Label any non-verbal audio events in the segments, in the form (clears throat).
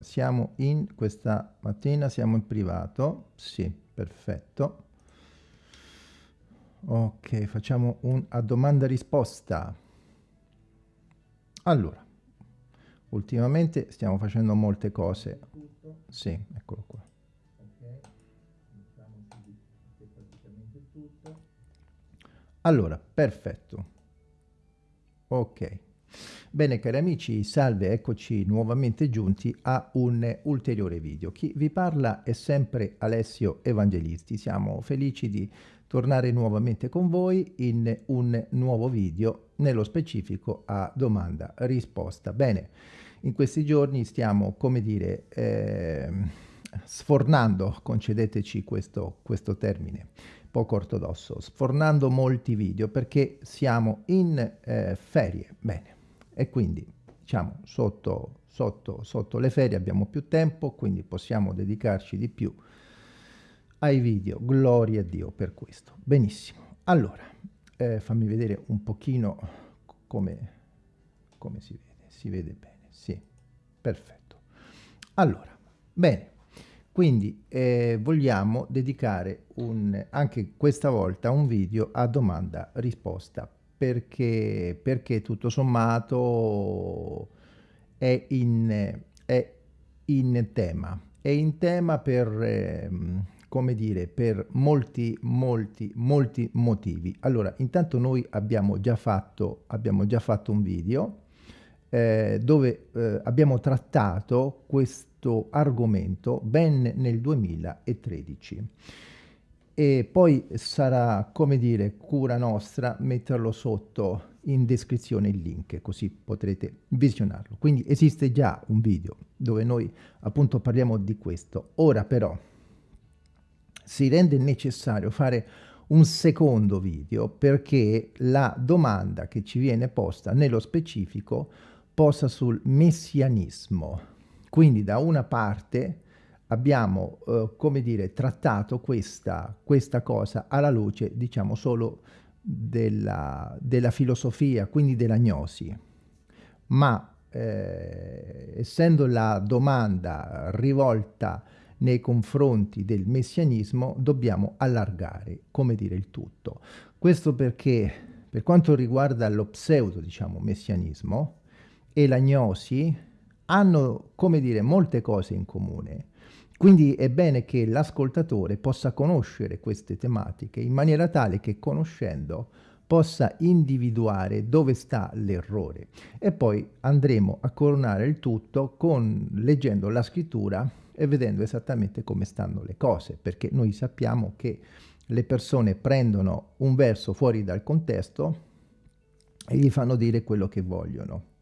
Siamo in questa mattina, siamo in privato. Sì, perfetto. Ok, facciamo un a domanda risposta. Allora, ultimamente stiamo facendo molte cose. Sì, eccolo qua. Allora, perfetto. Ok. Bene cari amici, salve, eccoci nuovamente giunti a un ulteriore video. Chi vi parla è sempre Alessio Evangelisti. Siamo felici di tornare nuovamente con voi in un nuovo video, nello specifico a domanda-risposta. Bene, in questi giorni stiamo, come dire, eh, sfornando, concedeteci questo, questo termine, poco ortodosso, sfornando molti video perché siamo in eh, ferie. Bene, e quindi diciamo sotto, sotto, sotto le ferie abbiamo più tempo, quindi possiamo dedicarci di più ai video. Gloria a Dio per questo. Benissimo. Allora, eh, fammi vedere un pochino come, come si vede. Si vede bene, sì. Perfetto. Allora, bene. Quindi eh, vogliamo dedicare un, anche questa volta un video a domanda-risposta perché, perché tutto sommato è in, è in tema. È in tema per, eh, come dire, per molti, molti, molti motivi. Allora, intanto noi abbiamo già fatto, abbiamo già fatto un video eh, dove eh, abbiamo trattato questo argomento ben nel 2013 e poi sarà, come dire, cura nostra metterlo sotto in descrizione il link, così potrete visionarlo. Quindi esiste già un video dove noi appunto parliamo di questo. Ora però si rende necessario fare un secondo video perché la domanda che ci viene posta nello specifico posa sul messianismo. Quindi da una parte abbiamo, eh, come dire, trattato questa, questa cosa alla luce, diciamo, solo della, della filosofia, quindi della gnosi. Ma eh, essendo la domanda rivolta nei confronti del messianismo, dobbiamo allargare, come dire, il tutto. Questo perché, per quanto riguarda lo pseudo, diciamo, messianismo e la gnosi, hanno, come dire, molte cose in comune quindi è bene che l'ascoltatore possa conoscere queste tematiche in maniera tale che conoscendo possa individuare dove sta l'errore e poi andremo a coronare il tutto con leggendo la scrittura e vedendo esattamente come stanno le cose perché noi sappiamo che le persone prendono un verso fuori dal contesto e gli fanno dire quello che vogliono.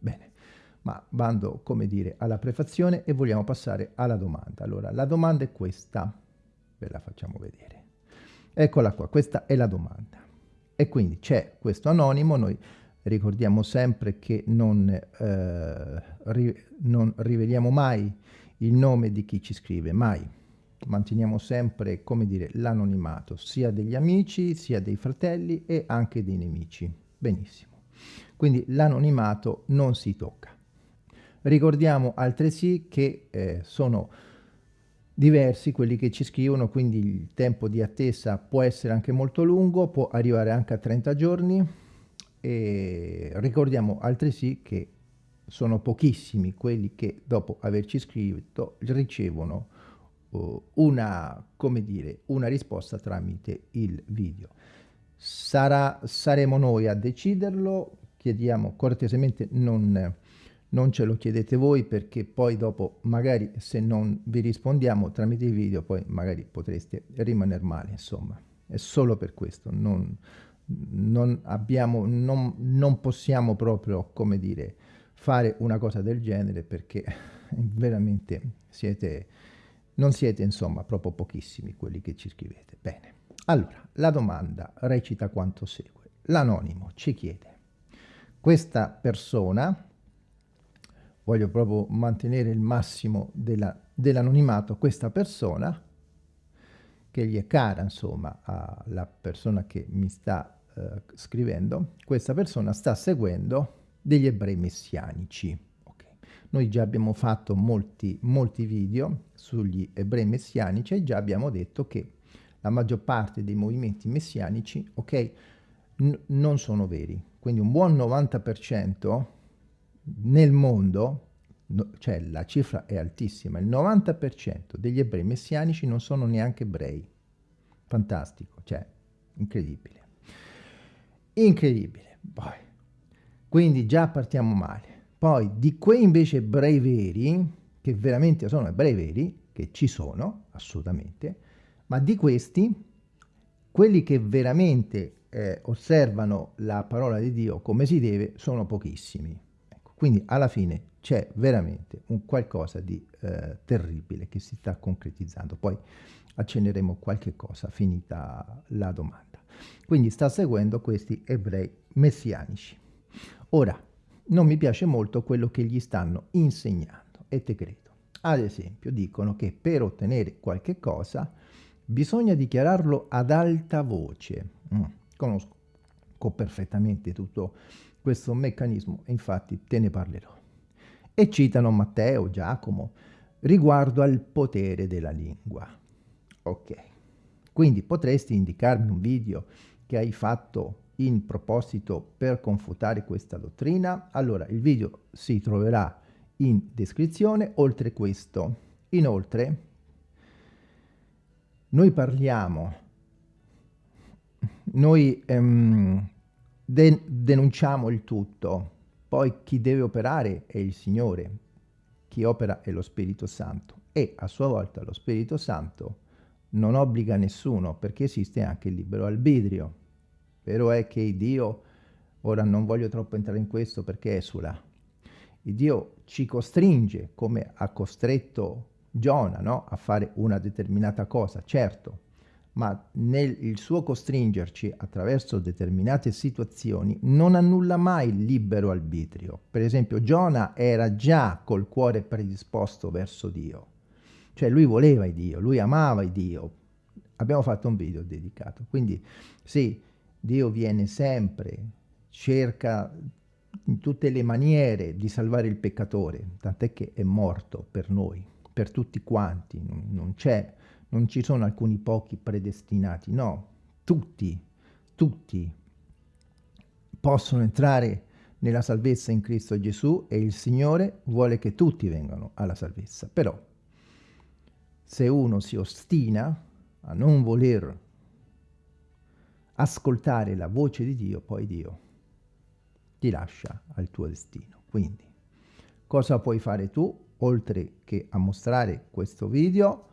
Ma bando, come dire, alla prefazione e vogliamo passare alla domanda. Allora, la domanda è questa, ve la facciamo vedere. Eccola qua, questa è la domanda. E quindi c'è questo anonimo, noi ricordiamo sempre che non, eh, ri non riveliamo mai il nome di chi ci scrive, mai. Manteniamo sempre, come dire, l'anonimato, sia degli amici, sia dei fratelli e anche dei nemici. Benissimo. Quindi l'anonimato non si tocca. Ricordiamo altresì che eh, sono diversi quelli che ci scrivono, quindi il tempo di attesa può essere anche molto lungo, può arrivare anche a 30 giorni e ricordiamo altresì che sono pochissimi quelli che dopo averci scritto ricevono uh, una, come dire, una risposta tramite il video. Sarà, saremo noi a deciderlo, chiediamo cortesemente non non ce lo chiedete voi perché poi dopo magari se non vi rispondiamo tramite i video poi magari potreste rimanere male insomma. È solo per questo. Non, non abbiamo non, non possiamo proprio come dire fare una cosa del genere perché (laughs) veramente siete non siete insomma proprio pochissimi quelli che ci scrivete. Bene. Allora la domanda recita quanto segue. L'anonimo ci chiede questa persona voglio proprio mantenere il massimo dell'anonimato dell questa persona, che gli è cara, insomma, alla persona che mi sta eh, scrivendo, questa persona sta seguendo degli ebrei messianici. Okay. Noi già abbiamo fatto molti, molti video sugli ebrei messianici e già abbiamo detto che la maggior parte dei movimenti messianici, ok, non sono veri. Quindi un buon 90% nel mondo, no, cioè la cifra è altissima, il 90% degli ebrei messianici non sono neanche ebrei. Fantastico, cioè incredibile. Incredibile. Poi, quindi già partiamo male. Poi di quei invece ebrei veri, che veramente sono ebrei veri, che ci sono, assolutamente, ma di questi, quelli che veramente eh, osservano la parola di Dio come si deve sono pochissimi. Quindi alla fine c'è veramente un qualcosa di eh, terribile che si sta concretizzando. Poi accenneremo qualche cosa finita la domanda. Quindi sta seguendo questi ebrei messianici. Ora, non mi piace molto quello che gli stanno insegnando e te credo. Ad esempio, dicono che per ottenere qualche cosa bisogna dichiararlo ad alta voce. Mm, conosco perfettamente tutto questo meccanismo infatti te ne parlerò. E citano Matteo, Giacomo, riguardo al potere della lingua. Ok, quindi potresti indicarmi un video che hai fatto in proposito per confutare questa dottrina? Allora, il video si troverà in descrizione, oltre questo. Inoltre, noi parliamo, noi ehm, de denunciamo il tutto, poi chi deve operare è il Signore, chi opera è lo Spirito Santo e a sua volta lo Spirito Santo non obbliga nessuno perché esiste anche il libero arbitrio. Vero è che Dio, ora non voglio troppo entrare in questo perché esula, Dio ci costringe, come ha costretto Giona, no? a fare una determinata cosa, certo, ma nel suo costringerci attraverso determinate situazioni non annulla mai il libero arbitrio. Per esempio Giona era già col cuore predisposto verso Dio, cioè lui voleva Dio, lui amava Dio. Abbiamo fatto un video dedicato, quindi sì, Dio viene sempre, cerca in tutte le maniere di salvare il peccatore, tant'è che è morto per noi, per tutti quanti, non, c'è, non ci sono alcuni pochi predestinati, no, tutti, tutti possono entrare nella salvezza in Cristo Gesù e il Signore vuole che tutti vengano alla salvezza. Però, se uno si ostina a non voler ascoltare la voce di Dio, poi Dio ti lascia al tuo destino. Quindi, cosa puoi fare tu, oltre che a mostrare questo video,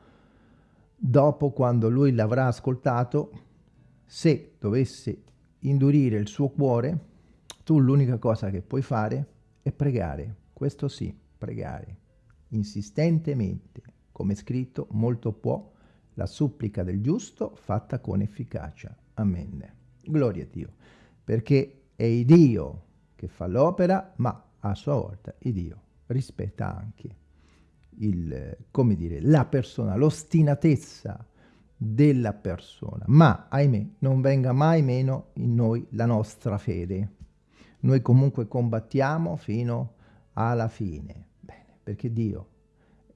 dopo quando lui l'avrà ascoltato, se dovesse indurire il suo cuore, tu l'unica cosa che puoi fare è pregare, questo sì, pregare, insistentemente, come scritto, molto può, la supplica del giusto fatta con efficacia. Amen. Gloria a Dio, perché è il Dio che fa l'opera, ma a sua volta il Dio rispetta anche il, come dire, la persona, l'ostinatezza della persona. Ma, ahimè, non venga mai meno in noi la nostra fede. Noi comunque combattiamo fino alla fine. Bene, perché Dio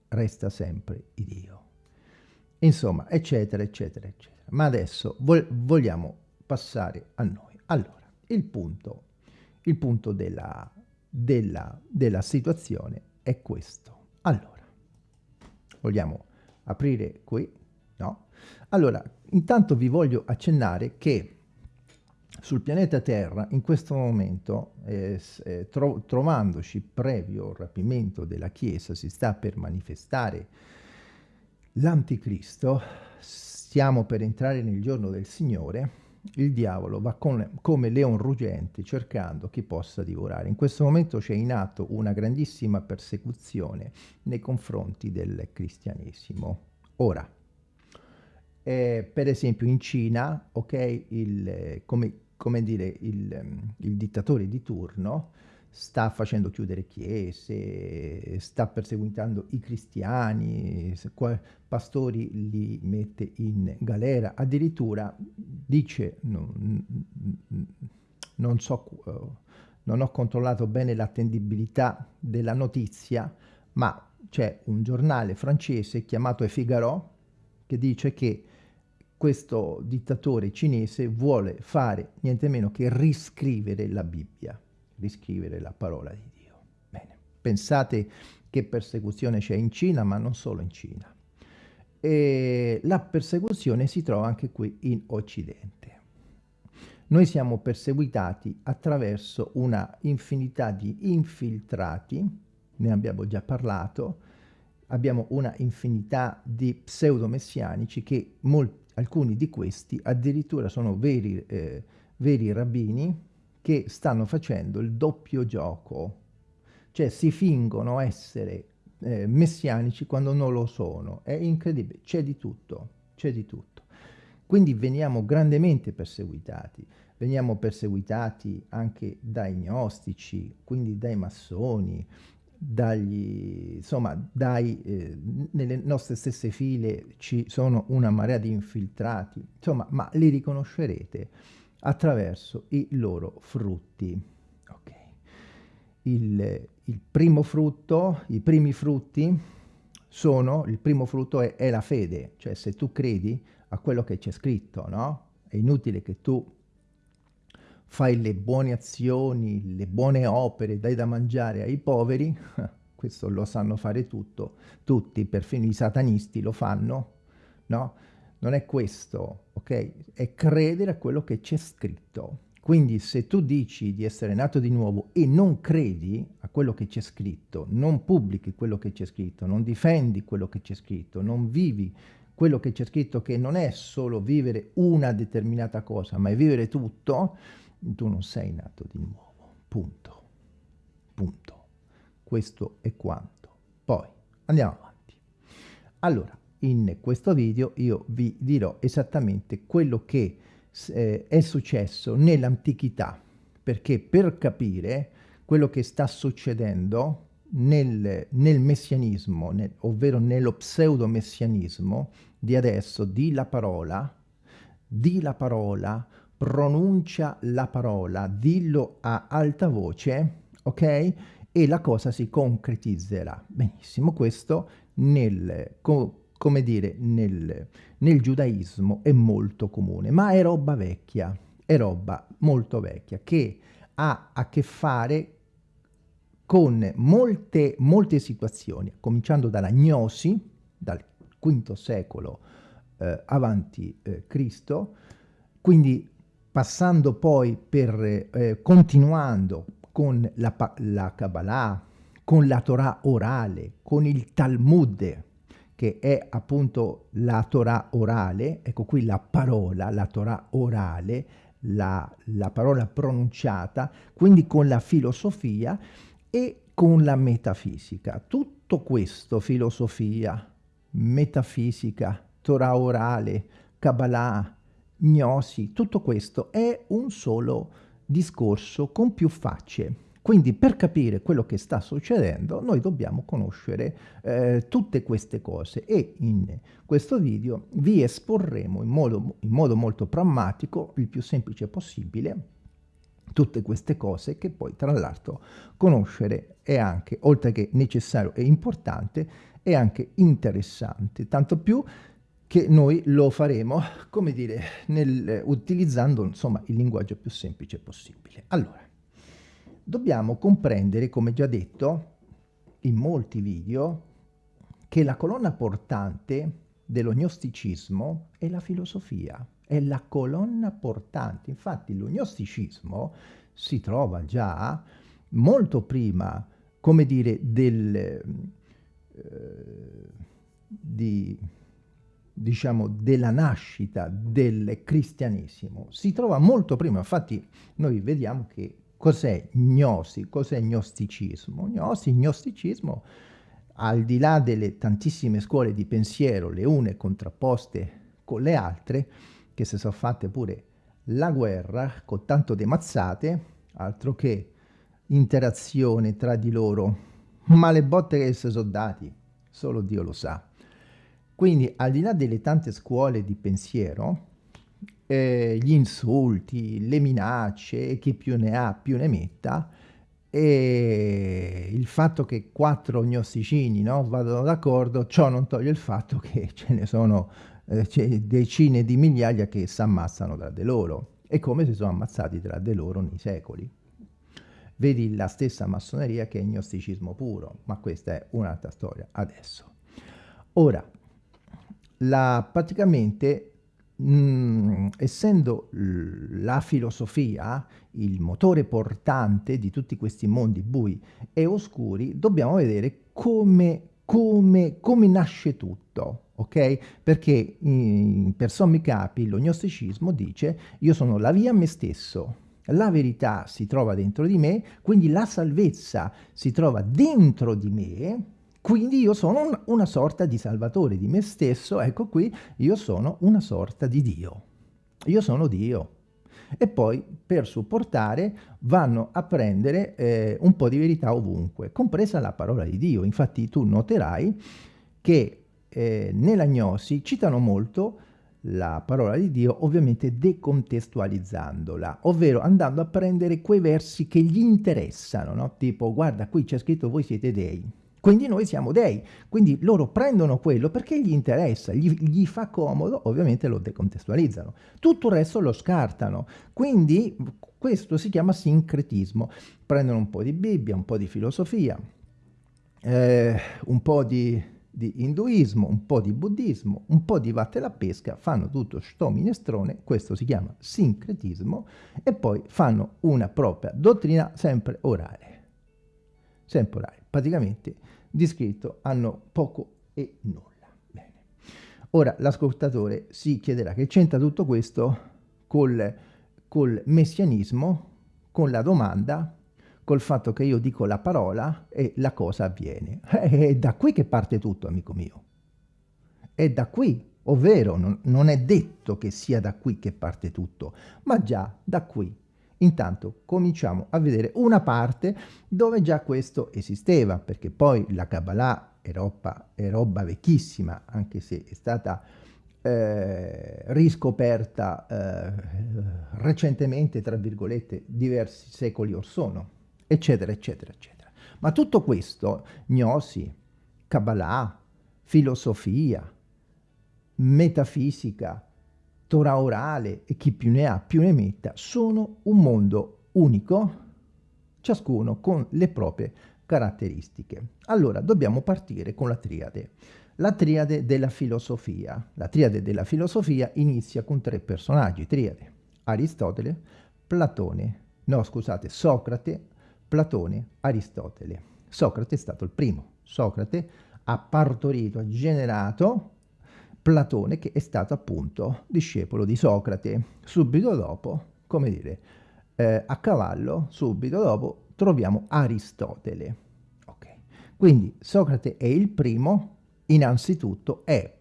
resta sempre il Dio. Insomma, eccetera, eccetera, eccetera. Ma adesso vogliamo passare a noi. Allora, il punto, il punto della, della, della situazione è questo. Allora, vogliamo aprire qui? No? Allora, intanto vi voglio accennare che sul pianeta Terra in questo momento, eh, eh, tro trovandoci previo rapimento della Chiesa, si sta per manifestare l'Anticristo, stiamo per entrare nel giorno del Signore, il diavolo va con, come leon ruggente cercando chi possa divorare. In questo momento c'è in atto una grandissima persecuzione nei confronti del cristianesimo. Ora, eh, per esempio in Cina, ok, il, come, come dire, il, il dittatore di turno sta facendo chiudere chiese, sta perseguitando i cristiani, pastori li mette in galera, addirittura dice, non, non so, non ho controllato bene l'attendibilità della notizia, ma c'è un giornale francese chiamato E Figaro che dice che questo dittatore cinese vuole fare niente meno che riscrivere la Bibbia, riscrivere la parola di Dio. Bene, pensate che persecuzione c'è in Cina, ma non solo in Cina. E la persecuzione si trova anche qui in Occidente. Noi siamo perseguitati attraverso una infinità di infiltrati, ne abbiamo già parlato, abbiamo una infinità di pseudo-messianici che molti alcuni di questi addirittura sono veri, eh, veri rabbini che stanno facendo il doppio gioco, cioè si fingono essere eh, messianici quando non lo sono. È incredibile, c'è di tutto, c'è di tutto. Quindi veniamo grandemente perseguitati, veniamo perseguitati anche dai gnostici, quindi dai massoni, dagli, insomma, dai, eh, nelle nostre stesse file ci sono una marea di infiltrati, insomma, ma li riconoscerete attraverso i loro frutti. Okay. Il, il, primo frutto, i primi frutti sono, il primo frutto è, è la fede, cioè se tu credi a quello che c'è scritto, no? È inutile che tu fai le buone azioni, le buone opere, dai da mangiare ai poveri, (laughs) questo lo sanno fare tutto, tutti, perfino i satanisti lo fanno, no? Non è questo, ok? È credere a quello che c'è scritto. Quindi se tu dici di essere nato di nuovo e non credi a quello che c'è scritto, non pubblichi quello che c'è scritto, non difendi quello che c'è scritto, non vivi quello che c'è scritto che non è solo vivere una determinata cosa, ma è vivere tutto, tu non sei nato di nuovo, punto, punto. Questo è quanto. Poi andiamo avanti. Allora, in questo video io vi dirò esattamente quello che eh, è successo nell'antichità, perché per capire quello che sta succedendo nel, nel messianismo, nel, ovvero nello pseudo-messianismo di adesso, di la parola, di la parola, pronuncia la parola, dillo a alta voce, ok? E la cosa si concretizzerà. Benissimo, questo nel, come dire, nel, nel giudaismo è molto comune, ma è roba vecchia, è roba molto vecchia, che ha a che fare con molte, molte situazioni, cominciando dalla gnosi, dal V secolo eh, avanti eh, Cristo, quindi passando poi per, eh, continuando con la, la Kabbalah, con la Torah orale, con il Talmud, che è appunto la Torah orale, ecco qui la parola, la Torah orale, la, la parola pronunciata, quindi con la filosofia e con la metafisica. Tutto questo, filosofia, metafisica, Torah orale, Kabbalah, gnosi, tutto questo è un solo discorso con più facce. Quindi per capire quello che sta succedendo noi dobbiamo conoscere eh, tutte queste cose e in questo video vi esporremo in modo, in modo molto pragmatico, il più semplice possibile, tutte queste cose che poi tra l'altro conoscere è anche, oltre che necessario e importante, è anche interessante, tanto più che noi lo faremo, come dire, nel, utilizzando insomma il linguaggio più semplice possibile. Allora, dobbiamo comprendere, come già detto in molti video, che la colonna portante dello gnosticismo è la filosofia, è la colonna portante. Infatti lo gnosticismo si trova già molto prima, come dire, del, eh, di diciamo, della nascita del cristianesimo si trova molto prima. Infatti noi vediamo che cos'è gnosi, cos'è gnosticismo. Gnosi, gnosticismo, al di là delle tantissime scuole di pensiero, le une contrapposte con le altre, che si sono fatte pure la guerra con tanto di mazzate, altro che interazione tra di loro, ma le botte che si sono dati, solo Dio lo sa. Quindi al di là delle tante scuole di pensiero, eh, gli insulti, le minacce, chi più ne ha più ne metta, e il fatto che quattro gnosticini no, vadano d'accordo, ciò non toglie il fatto che (laughs) ce ne sono eh, decine di migliaia che si ammazzano tra di loro e come si sono ammazzati tra di loro nei secoli. Vedi la stessa massoneria che è gnosticismo puro, ma questa è un'altra storia adesso. Ora, la, praticamente mh, mm, essendo la filosofia il motore portante di tutti questi mondi bui e oscuri, dobbiamo vedere come, come, come nasce tutto, ok? Perché in, per sommi capi lo gnosticismo dice io sono la via a me stesso, la verità si trova dentro di me, quindi la salvezza si trova dentro di me, quindi io sono un, una sorta di salvatore di me stesso, ecco qui, io sono una sorta di Dio. Io sono Dio. E poi per supportare vanno a prendere eh, un po' di verità ovunque, compresa la parola di Dio. Infatti tu noterai che eh, nella gnosi citano molto la parola di Dio, ovviamente decontestualizzandola, ovvero andando a prendere quei versi che gli interessano, no? tipo guarda qui c'è scritto voi siete dei, quindi noi siamo dei, quindi loro prendono quello perché gli interessa, gli, gli, fa comodo, ovviamente lo decontestualizzano. Tutto il resto lo scartano, quindi questo si chiama sincretismo. Prendono un po' di Bibbia, un po' di filosofia, eh, un po' di, di, induismo, un po' di buddismo, un po' di vatte la pesca, fanno tutto sto minestrone, questo si chiama sincretismo, e poi fanno una propria dottrina sempre orale. Sempre orale, praticamente di scritto hanno poco e nulla. Bene. Ora l'ascoltatore si chiederà che c'entra tutto questo col, col messianismo, con la domanda, col fatto che io dico la parola e la cosa avviene. (laughs) È da qui che parte tutto, amico mio. È da qui, ovvero non, non è detto che sia da qui che parte tutto, ma già da qui Intanto cominciamo a vedere una parte dove già questo esisteva, perché poi la Kabbalah è roba, è roba vecchissima, anche se è stata eh, riscoperta eh, recentemente, tra virgolette, diversi secoli or sono, eccetera, eccetera, eccetera. Ma tutto questo, gnosi, Kabbalah, filosofia, metafisica, Torah orale e chi più ne ha più ne metta sono un mondo unico, ciascuno con le proprie caratteristiche. Allora dobbiamo partire con la triade. La triade della filosofia. La triade della filosofia inizia con tre personaggi, triade. Aristotele, Platone, no scusate, Socrate, Platone, Aristotele. Socrate è stato il primo. Socrate ha partorito, ha generato Platone che è stato appunto discepolo di Socrate. Subito dopo, come dire, eh, a cavallo, subito dopo, troviamo Aristotele. Okay. Quindi Socrate è il primo, innanzitutto è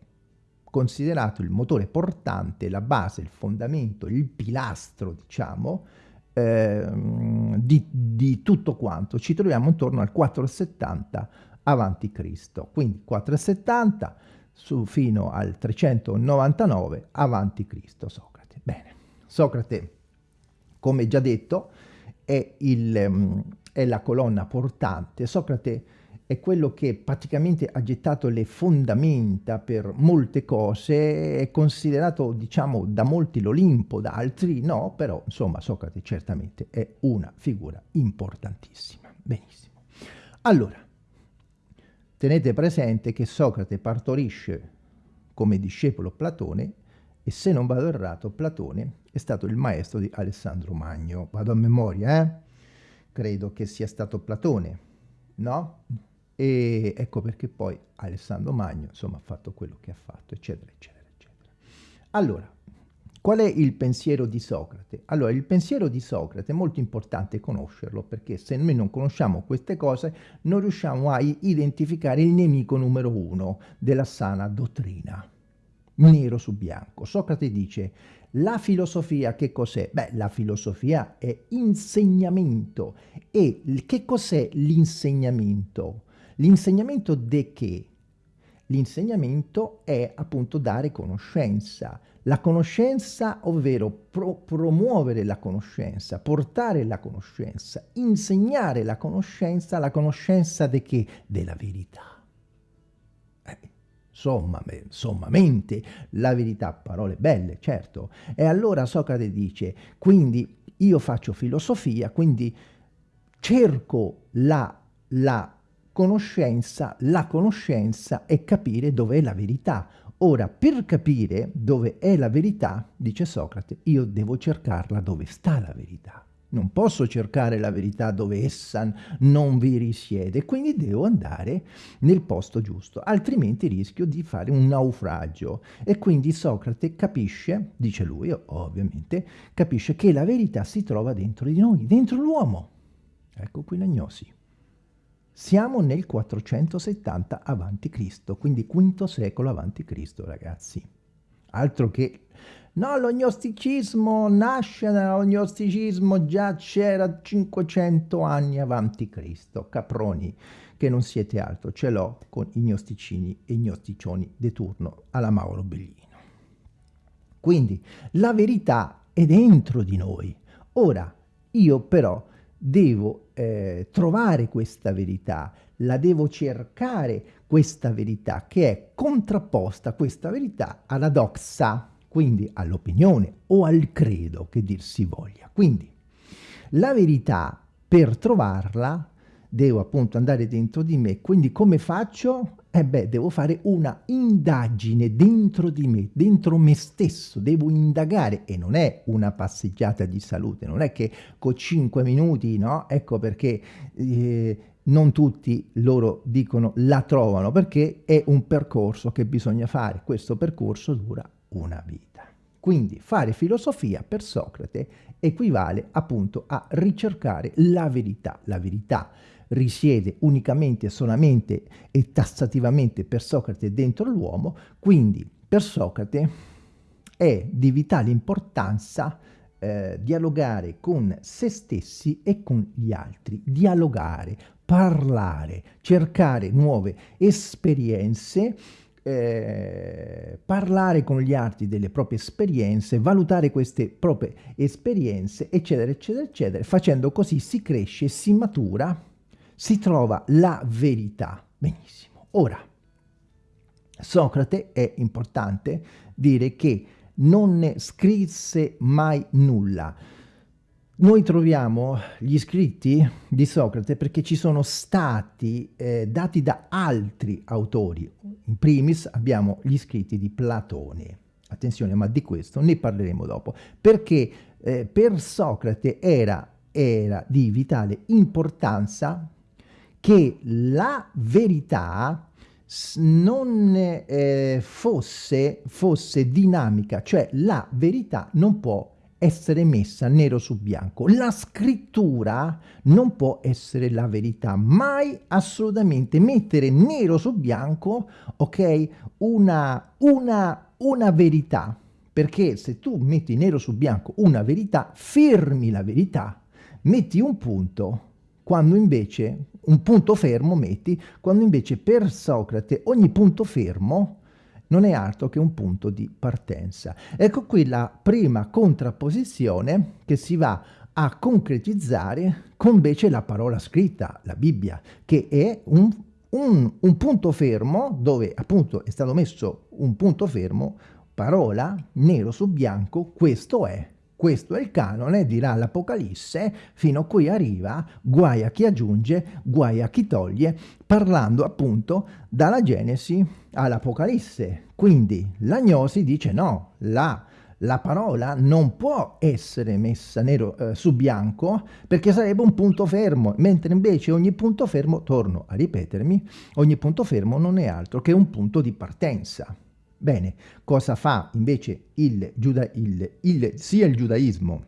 considerato il motore portante, la base, il fondamento, il pilastro, diciamo, eh, di, di, tutto quanto. Ci troviamo intorno al 470 avanti Cristo. Quindi 470 su, fino al 399 avanti Cristo Socrate. Bene, Socrate, come già detto, è, il, um, è la colonna portante. Socrate è quello che praticamente ha gettato le fondamenta per molte cose, è considerato, diciamo, da molti l'Olimpo, da altri no, però, insomma, Socrate certamente è una figura importantissima. Benissimo. Allora, Tenete presente che Socrate partorisce come discepolo Platone e se non vado errato Platone è stato il maestro di Alessandro Magno. Vado a memoria, eh? Credo che sia stato Platone, no? E ecco perché poi Alessandro Magno, insomma, ha fatto quello che ha fatto, eccetera, eccetera, eccetera. Allora, Qual è il pensiero di Socrate? Allora, il pensiero di Socrate è molto importante conoscerlo perché se noi non conosciamo queste cose non riusciamo a identificare il nemico numero uno della sana dottrina. Nero su bianco. Socrate dice, la filosofia che cos'è? Beh, la filosofia è insegnamento. E che cos'è l'insegnamento? L'insegnamento di che? L'insegnamento è appunto dare conoscenza. La conoscenza, ovvero pro promuovere la conoscenza, portare la conoscenza, insegnare la conoscenza, la conoscenza di che? Della verità. Eh, somma, sommamente, la verità, parole belle, certo. E allora Socrate dice, quindi io faccio filosofia, quindi cerco la, la conoscenza, la conoscenza è capire dov'è la verità. Ora, per capire dove è la verità, dice Socrate, io devo cercarla dove sta la verità. Non posso cercare la verità dove essa non vi risiede, quindi devo andare nel posto giusto, altrimenti rischio di fare un naufragio. E quindi Socrate capisce, dice lui ovviamente, capisce che la verità si trova dentro di noi, dentro l'uomo. Ecco qui l'agnosi. Siamo nel 470 a.C., quindi V secolo a.C., ragazzi. Altro che... No, lo gnosticismo nasce nello gnosticismo, già c'era 500 anni avanti Cristo. Caproni, che non siete altro, ce l'ho con i gnosticini e i gnosticcioni di turno alla Mauro Bellino. Quindi la verità è dentro di noi. Ora, io però devo eh, trovare questa verità, la devo cercare questa verità che è contrapposta questa verità alla doxa, quindi all'opinione o al credo che dir si voglia. Quindi la verità per trovarla devo appunto andare dentro di me, quindi come faccio? Eh beh, devo fare una indagine dentro di me, dentro me stesso, devo indagare e non è una passeggiata di salute, non è che con 5 minuti, no? Ecco perché eh, non tutti loro dicono la trovano, perché è un percorso che bisogna fare, questo percorso dura una vita. Quindi fare filosofia per Socrate equivale appunto a ricercare la verità, la verità risiede unicamente, solamente e tassativamente per Socrate dentro l'uomo, quindi per Socrate è di vitale importanza eh, dialogare con se stessi e con gli altri, dialogare, parlare, cercare nuove esperienze, eh, parlare con gli altri delle proprie esperienze, valutare queste proprie esperienze, eccetera, eccetera, eccetera. Facendo così si cresce, si matura si trova la verità. Benissimo. Ora, Socrate è importante dire che non ne scrisse mai nulla. Noi troviamo gli scritti di Socrate perché ci sono stati eh, dati da altri autori. In primis abbiamo gli scritti di Platone. Attenzione, ma di questo ne parleremo dopo. Perché eh, per Socrate era, era di vitale importanza che la verità non eh, fosse, fosse dinamica, cioè la verità non può essere messa nero su bianco. La scrittura non può essere la verità, mai assolutamente mettere nero su bianco, ok, una, una, una verità, perché se tu metti nero su bianco una verità, fermi la verità, metti un punto, quando invece un punto fermo metti, quando invece per Socrate ogni punto fermo non è altro che un punto di partenza. Ecco qui la prima contrapposizione che si va a concretizzare con invece la parola scritta, la Bibbia, che è un, un, un punto fermo dove appunto è stato messo un punto fermo, parola, nero su bianco, questo è questo è il canone, dirà l'Apocalisse, fino a cui arriva, guai a chi aggiunge, guai a chi toglie, parlando appunto dalla Genesi all'Apocalisse. Quindi l'agnosi dice no, la, la parola non può essere messa nero eh, su bianco perché sarebbe un punto fermo, mentre invece ogni punto fermo, torno a ripetermi, ogni punto fermo non è altro che un punto di partenza. Bene, cosa fa invece il, giuda il, il, sia il giudaismo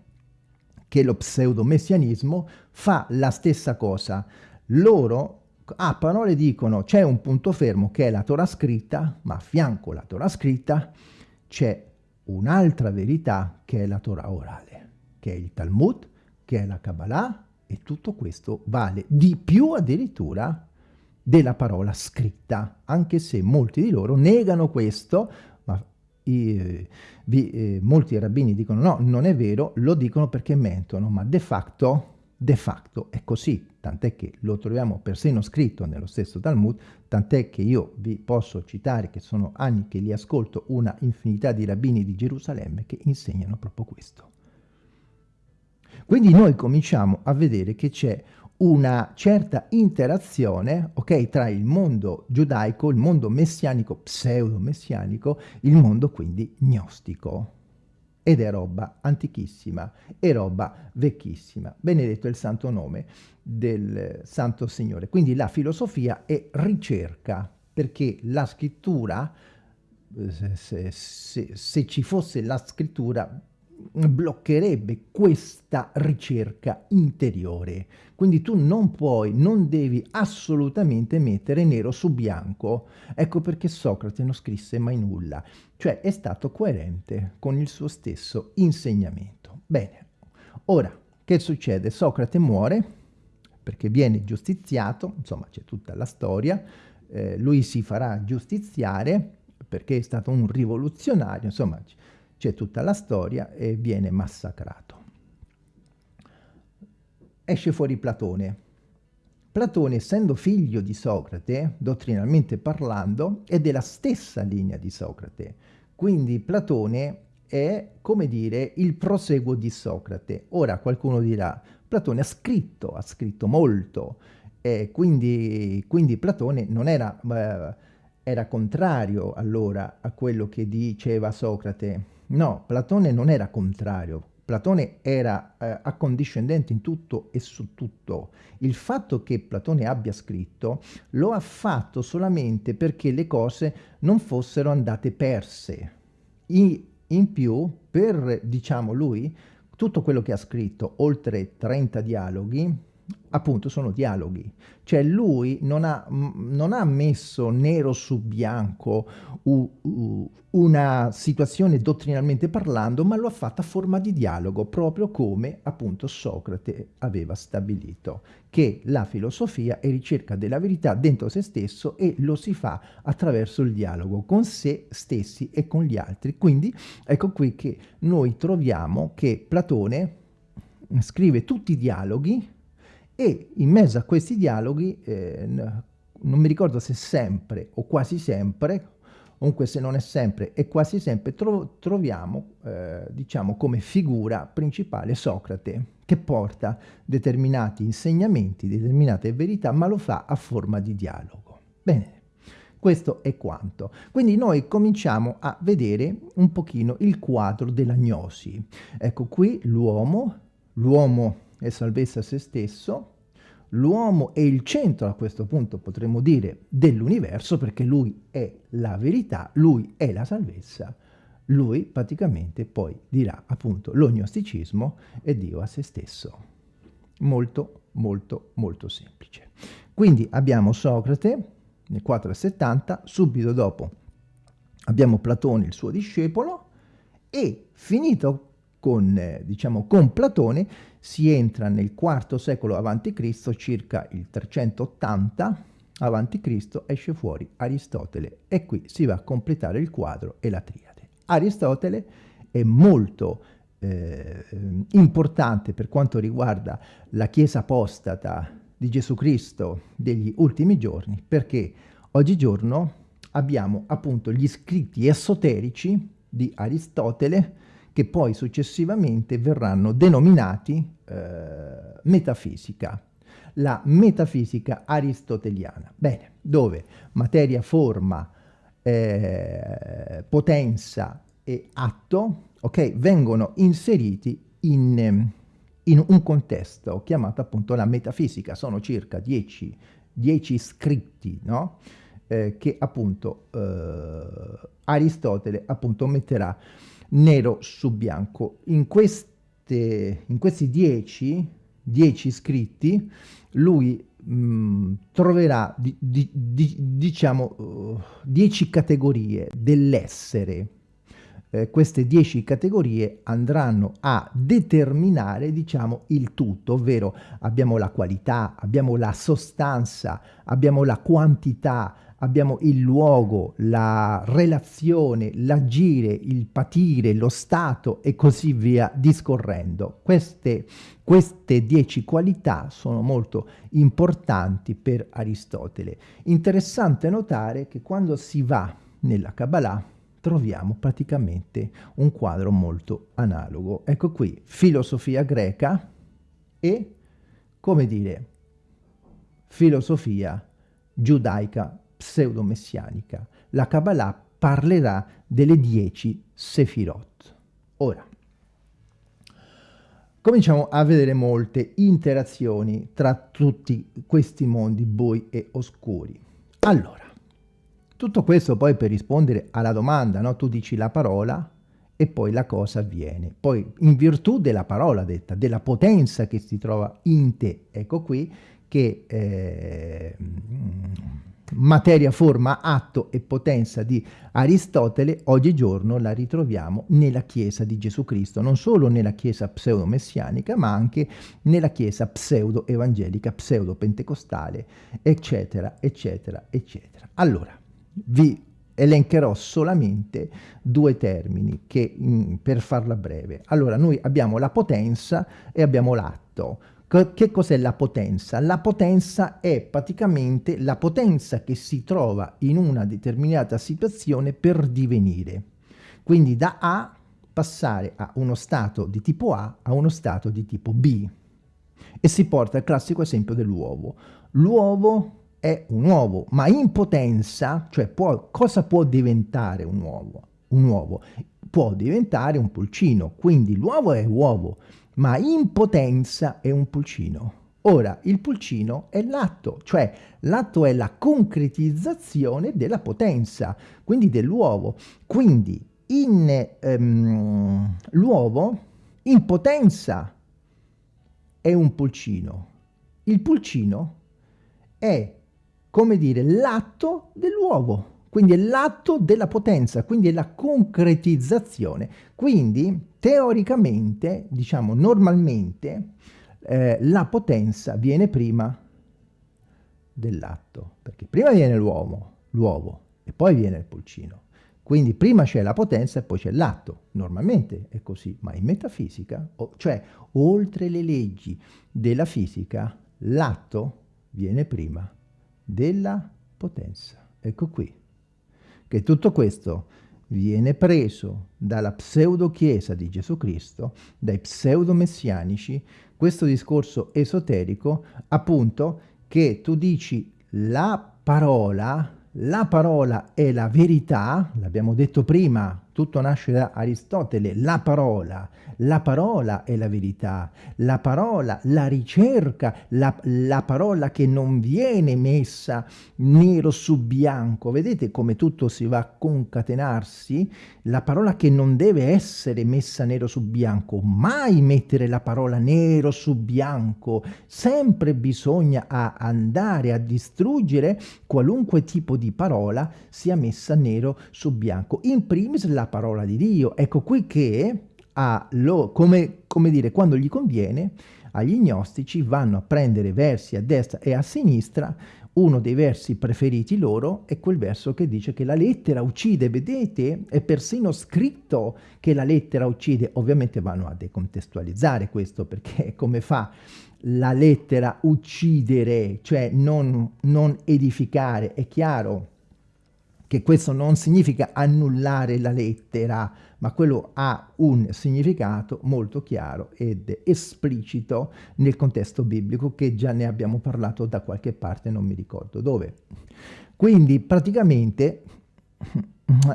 che lo pseudomessianismo? Fa la stessa cosa. Loro a parole dicono c'è un punto fermo che è la Torah scritta, ma a fianco alla Torah scritta c'è un'altra verità che è la Torah orale, che è il Talmud, che è la Kabbalah, e tutto questo vale di più addirittura della parola scritta, anche se molti di loro negano questo, ma i, vi, eh, molti rabbini dicono no, non è vero, lo dicono perché mentono, ma de facto, de facto è così, tant'è che lo troviamo persino scritto nello stesso Talmud, tant'è che io vi posso citare, che sono anni che li ascolto, una infinità di rabbini di Gerusalemme che insegnano proprio questo. Quindi noi cominciamo a vedere che c'è una certa interazione okay, tra il mondo giudaico, il mondo messianico, pseudo-messianico, il mondo quindi gnostico. Ed è roba antichissima, è roba vecchissima. Benedetto è il santo nome del Santo Signore. Quindi la filosofia è ricerca, perché la scrittura, eh, se, se, se ci fosse la scrittura, bloccherebbe questa ricerca interiore. Quindi tu non puoi, non devi assolutamente mettere nero su bianco. Ecco perché Socrate non scrisse mai nulla, cioè è stato coerente con il suo stesso insegnamento. Bene, ora che succede? Socrate muore perché viene giustiziato, insomma c'è tutta la storia, eh, lui si farà giustiziare perché è stato un rivoluzionario, insomma c'è tutta la storia e viene massacrato. Esce fuori Platone. Platone, essendo figlio di Socrate, dottrinalmente parlando, è della stessa linea di Socrate. Quindi Platone è, come dire, il proseguo di Socrate. Ora qualcuno dirà, Platone ha scritto, ha scritto molto, e quindi, quindi Platone non era, eh, era contrario allora a quello che diceva Socrate, No, Platone non era contrario, Platone era eh, accondiscendente in tutto e su tutto. Il fatto che Platone abbia scritto lo ha fatto solamente perché le cose non fossero andate perse. In, in più, per, diciamo lui, tutto quello che ha scritto, oltre 30 dialoghi, appunto sono dialoghi. Cioè lui non ha, non ha messo nero su bianco u, u, una situazione dottrinalmente parlando, ma lo ha fatto a forma di dialogo, proprio come appunto Socrate aveva stabilito, che la filosofia è ricerca della verità dentro se stesso e lo si fa attraverso il dialogo con se stessi e con gli altri. Quindi ecco qui che noi troviamo che Platone scrive tutti i dialoghi e in mezzo a questi dialoghi, eh, non mi ricordo se sempre o quasi sempre, comunque se non è sempre e quasi sempre, tro troviamo, eh, diciamo, come figura principale Socrate, che porta determinati insegnamenti, determinate verità, ma lo fa a forma di dialogo. Bene, questo è quanto. Quindi noi cominciamo a vedere un pochino il quadro della gnosi. Ecco qui l'uomo, l'uomo è salvezza a se stesso, l'uomo è il centro a questo punto potremmo dire dell'universo perché lui è la verità, lui è la salvezza, lui praticamente poi dirà appunto l'ognosticismo è Dio a se stesso. Molto molto molto semplice. Quindi abbiamo Socrate nel 470, subito dopo abbiamo Platone il suo discepolo e finito con, eh, diciamo, con Platone si entra nel IV secolo a.C., circa il 380 a.C., esce fuori Aristotele e qui si va a completare il quadro e la triade. Aristotele è molto eh, importante per quanto riguarda la Chiesa apostata di Gesù Cristo degli ultimi giorni perché oggigiorno abbiamo appunto gli scritti esoterici di Aristotele che poi successivamente verranno denominati eh, metafisica, la metafisica aristoteliana. Bene, dove materia, forma, eh, potenza e atto okay, vengono inseriti in, in, un contesto chiamato appunto la metafisica. Sono circa dieci, dieci scritti no? eh, che appunto eh, Aristotele appunto metterà nero su bianco. In, queste, in questi dieci, dieci scritti lui mh, mm, troverà di, di, di, diciamo uh, dieci categorie dell'essere eh, queste dieci categorie andranno a determinare, diciamo, il tutto, ovvero abbiamo la qualità, abbiamo la sostanza, abbiamo la quantità, abbiamo il luogo, la relazione, l'agire, il patire, lo stato e così via discorrendo. Queste, queste dieci qualità sono molto importanti per Aristotele. Interessante notare che quando si va nella Kabbalah troviamo praticamente un quadro molto analogo. Ecco qui, filosofia greca e, come dire, filosofia giudaica pseudo-messianica. La Kabbalah parlerà delle dieci Sefirot. Ora, cominciamo a vedere molte interazioni tra tutti questi mondi bui e oscuri. Allora, tutto questo poi per rispondere alla domanda, no? tu dici la parola e poi la cosa avviene. Poi in virtù della parola detta, della potenza che si trova in te, ecco qui che eh, materia, forma, atto e potenza di Aristotele, oggigiorno la ritroviamo nella Chiesa di Gesù Cristo, non solo nella Chiesa pseudo-messianica, ma anche nella Chiesa pseudo-evangelica, pseudo-pentecostale, eccetera, eccetera, eccetera. Allora, vi elencherò solamente due termini che, mm, per farla breve. Allora, noi abbiamo la potenza e abbiamo l'atto. Che cos'è la potenza? La potenza è praticamente la potenza che si trova in una determinata situazione per divenire. Quindi da A passare a uno stato di tipo A a uno stato di tipo B. E si porta al classico esempio dell'uovo. L'uovo è un uovo, ma in potenza, cioè può, cosa può diventare un uovo? Un uovo può diventare un pulcino, quindi l'uovo è uovo, ma in potenza è un pulcino. Ora, il pulcino è l'atto, cioè l'atto è la concretizzazione della potenza, quindi dell'uovo. Quindi um, l'uovo in potenza è un pulcino. Il pulcino è, come dire, l'atto dell'uovo quindi è l'atto della potenza, quindi è la concretizzazione. Quindi teoricamente, diciamo normalmente, eh, la potenza viene prima dell'atto, perché prima viene l'uomo, l'uovo, e poi viene il pulcino. Quindi prima c'è la potenza e poi c'è l'atto. Normalmente è così, ma in metafisica, cioè oltre le leggi della fisica, l'atto viene prima della potenza. Ecco qui che tutto questo viene preso dalla pseudo-chiesa di Gesù Cristo, dai pseudo-messianici, questo discorso esoterico, appunto, che tu dici la parola, la parola è la verità, l'abbiamo detto prima, tutto nasce da Aristotele, la parola, la parola è la verità, la parola, la ricerca, la, la parola che non viene messa nero su bianco, vedete come tutto si va a concatenarsi? La parola che non deve essere messa nero su bianco, mai mettere la parola nero su bianco, sempre bisogna andare a distruggere qualunque tipo di parola sia messa nero su bianco, in primis la parola di Dio. Ecco qui che, lo, come, come dire, quando gli conviene, agli gnostici vanno a prendere versi a destra e a sinistra, uno dei versi preferiti loro è quel verso che dice che la lettera uccide, vedete? È persino scritto che la lettera uccide, ovviamente vanno a decontestualizzare questo perché (laughs) come fa la lettera uccidere, cioè non, non edificare, è chiaro che questo non significa annullare la lettera, ma quello ha un significato molto chiaro ed esplicito nel contesto biblico che già ne abbiamo parlato da qualche parte, non mi ricordo dove. Quindi praticamente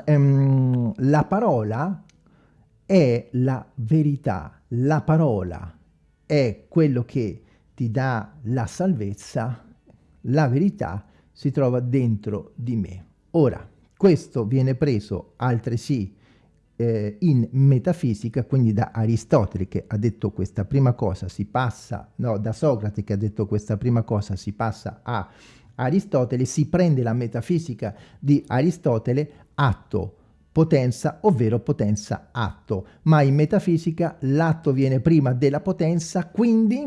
ehm, la parola è la verità, la parola è quello che ti dà la salvezza, la verità si trova dentro di me. Ora, questo viene preso altresì eh, in metafisica, quindi da Aristotele che ha detto questa prima cosa, si passa, no, da Socrate che ha detto questa prima cosa, si passa a Aristotele, si prende la metafisica di Aristotele, atto, potenza, ovvero potenza atto. Ma in metafisica l'atto viene prima della potenza, quindi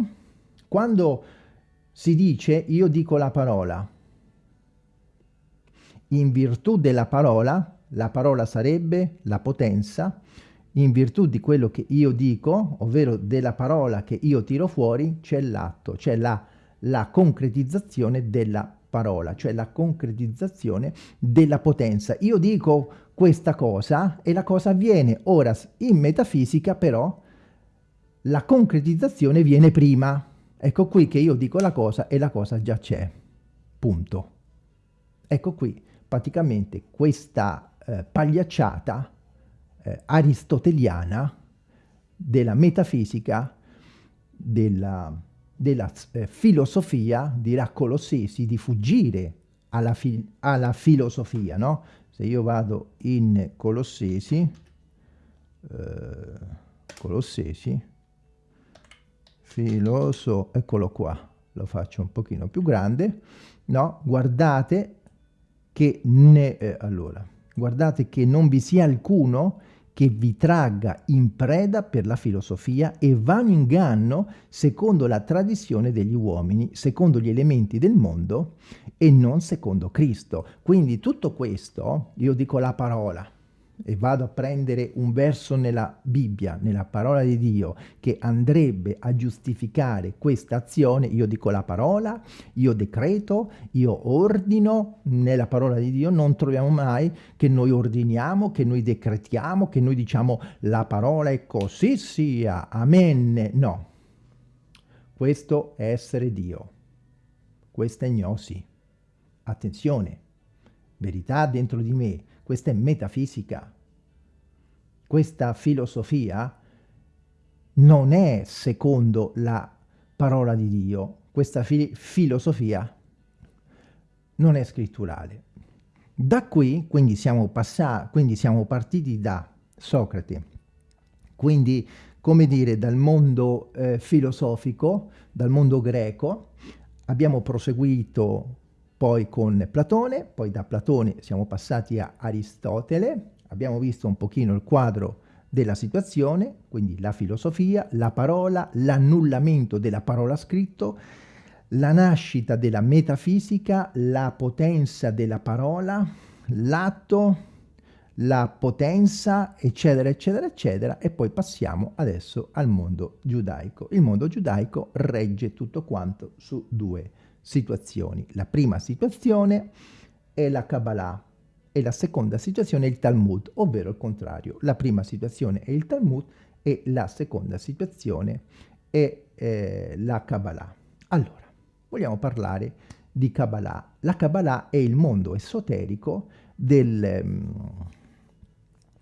quando si dice io dico la parola, in virtù della parola, la parola sarebbe la potenza, in virtù di quello che io dico, ovvero della parola che io tiro fuori, c'è l'atto, c'è la, la concretizzazione della parola, cioè la concretizzazione della potenza. Io dico questa cosa e la cosa avviene. Ora, in metafisica però, la concretizzazione viene prima. Ecco qui che io dico la cosa e la cosa già c'è. Punto. Ecco qui, praticamente questa eh, pagliacciata eh, aristoteliana della metafisica, della, della eh, filosofia, dirà Colossesi, di fuggire alla, fi alla filosofia, no? Se io vado in Colossesi, eh, Colossesi, filoso, eccolo qua, lo faccio un pochino più grande, no? Guardate che ne, eh, allora, guardate che non vi sia alcuno che vi tragga in preda per la filosofia e va in inganno secondo la tradizione degli uomini, secondo gli elementi del mondo e non secondo Cristo. Quindi tutto questo, io dico la parola, e vado a prendere un verso nella Bibbia, nella parola di Dio, che andrebbe a giustificare questa azione, io dico la parola, io decreto, io ordino, nella parola di Dio non troviamo mai che noi ordiniamo, che noi decretiamo, che noi diciamo la parola è così sia, amen, no. Questo è essere Dio, questa è gnosi. Attenzione, verità dentro di me, questa è metafisica. Questa filosofia non è secondo la parola di Dio. Questa fi filosofia non è scritturale. Da qui, quindi siamo, quindi siamo partiti da Socrate, quindi come dire dal mondo eh, filosofico, dal mondo greco, abbiamo proseguito poi con Platone, poi da Platone siamo passati a Aristotele, abbiamo visto un pochino il quadro della situazione, quindi la filosofia, la parola, l'annullamento della parola scritto, la nascita della metafisica, la potenza della parola, l'atto, la potenza, eccetera, eccetera, eccetera, e poi passiamo adesso al mondo giudaico. Il mondo giudaico regge tutto quanto su due situazioni. La prima situazione è la Kabbalah e la seconda situazione è il Talmud, ovvero il contrario. La prima situazione è il Talmud e la seconda situazione è eh, la Kabbalah. Allora, vogliamo parlare di Kabbalah. La Kabbalah è il mondo esoterico del, um,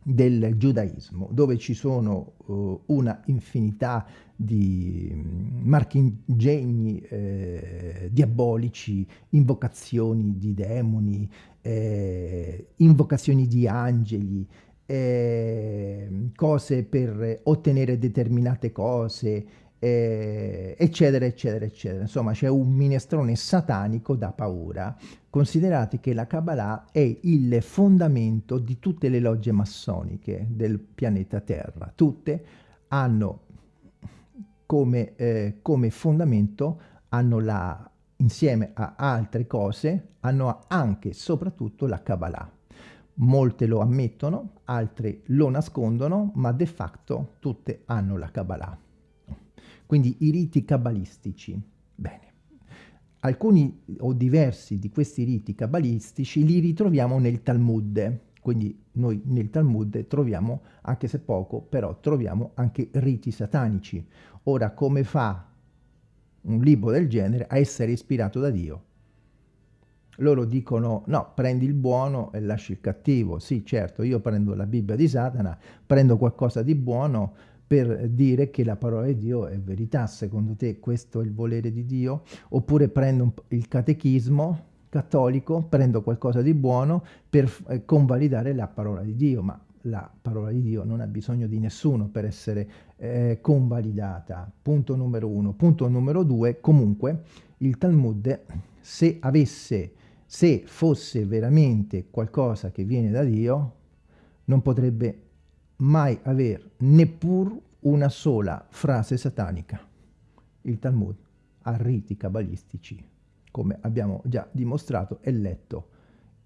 del giudaismo, dove ci sono uh, una infinità di mm, marchingegni eh, diabolici, invocazioni di demoni, eh, invocazioni di angeli, eh, cose per ottenere determinate cose, eh, eccetera, eccetera, eccetera. Insomma, c'è un minestrone satanico da paura. Considerate che la Kabbalah è il fondamento di tutte le logge massoniche del pianeta Terra. Tutte hanno come, eh, come fondamento, hanno la, insieme a altre cose, hanno anche e soprattutto la Kabbalah. Molte lo ammettono, altre lo nascondono, ma de facto tutte hanno la Kabbalah. Quindi i riti cabalistici. Bene. Alcuni o diversi di questi riti cabalistici li ritroviamo nel Talmud. Quindi noi nel Talmud troviamo, anche se poco, però troviamo anche riti satanici. Ora, come fa un libro del genere a essere ispirato da Dio? Loro dicono, no, prendi il buono e lasci il cattivo. Sì, certo, io prendo la Bibbia di Satana, prendo qualcosa di buono, per dire che la parola di Dio è verità. Secondo te questo è il volere di Dio? Oppure prendo il catechismo cattolico, prendo qualcosa di buono per eh, convalidare la parola di Dio, ma la parola di Dio non ha bisogno di nessuno per essere eh, convalidata. Punto numero uno. Punto numero due, comunque, il Talmud, se avesse, se fosse veramente qualcosa che viene da Dio, non potrebbe mai aver neppur una sola frase satanica. Il Talmud ha riti cabalistici, come abbiamo già dimostrato e letto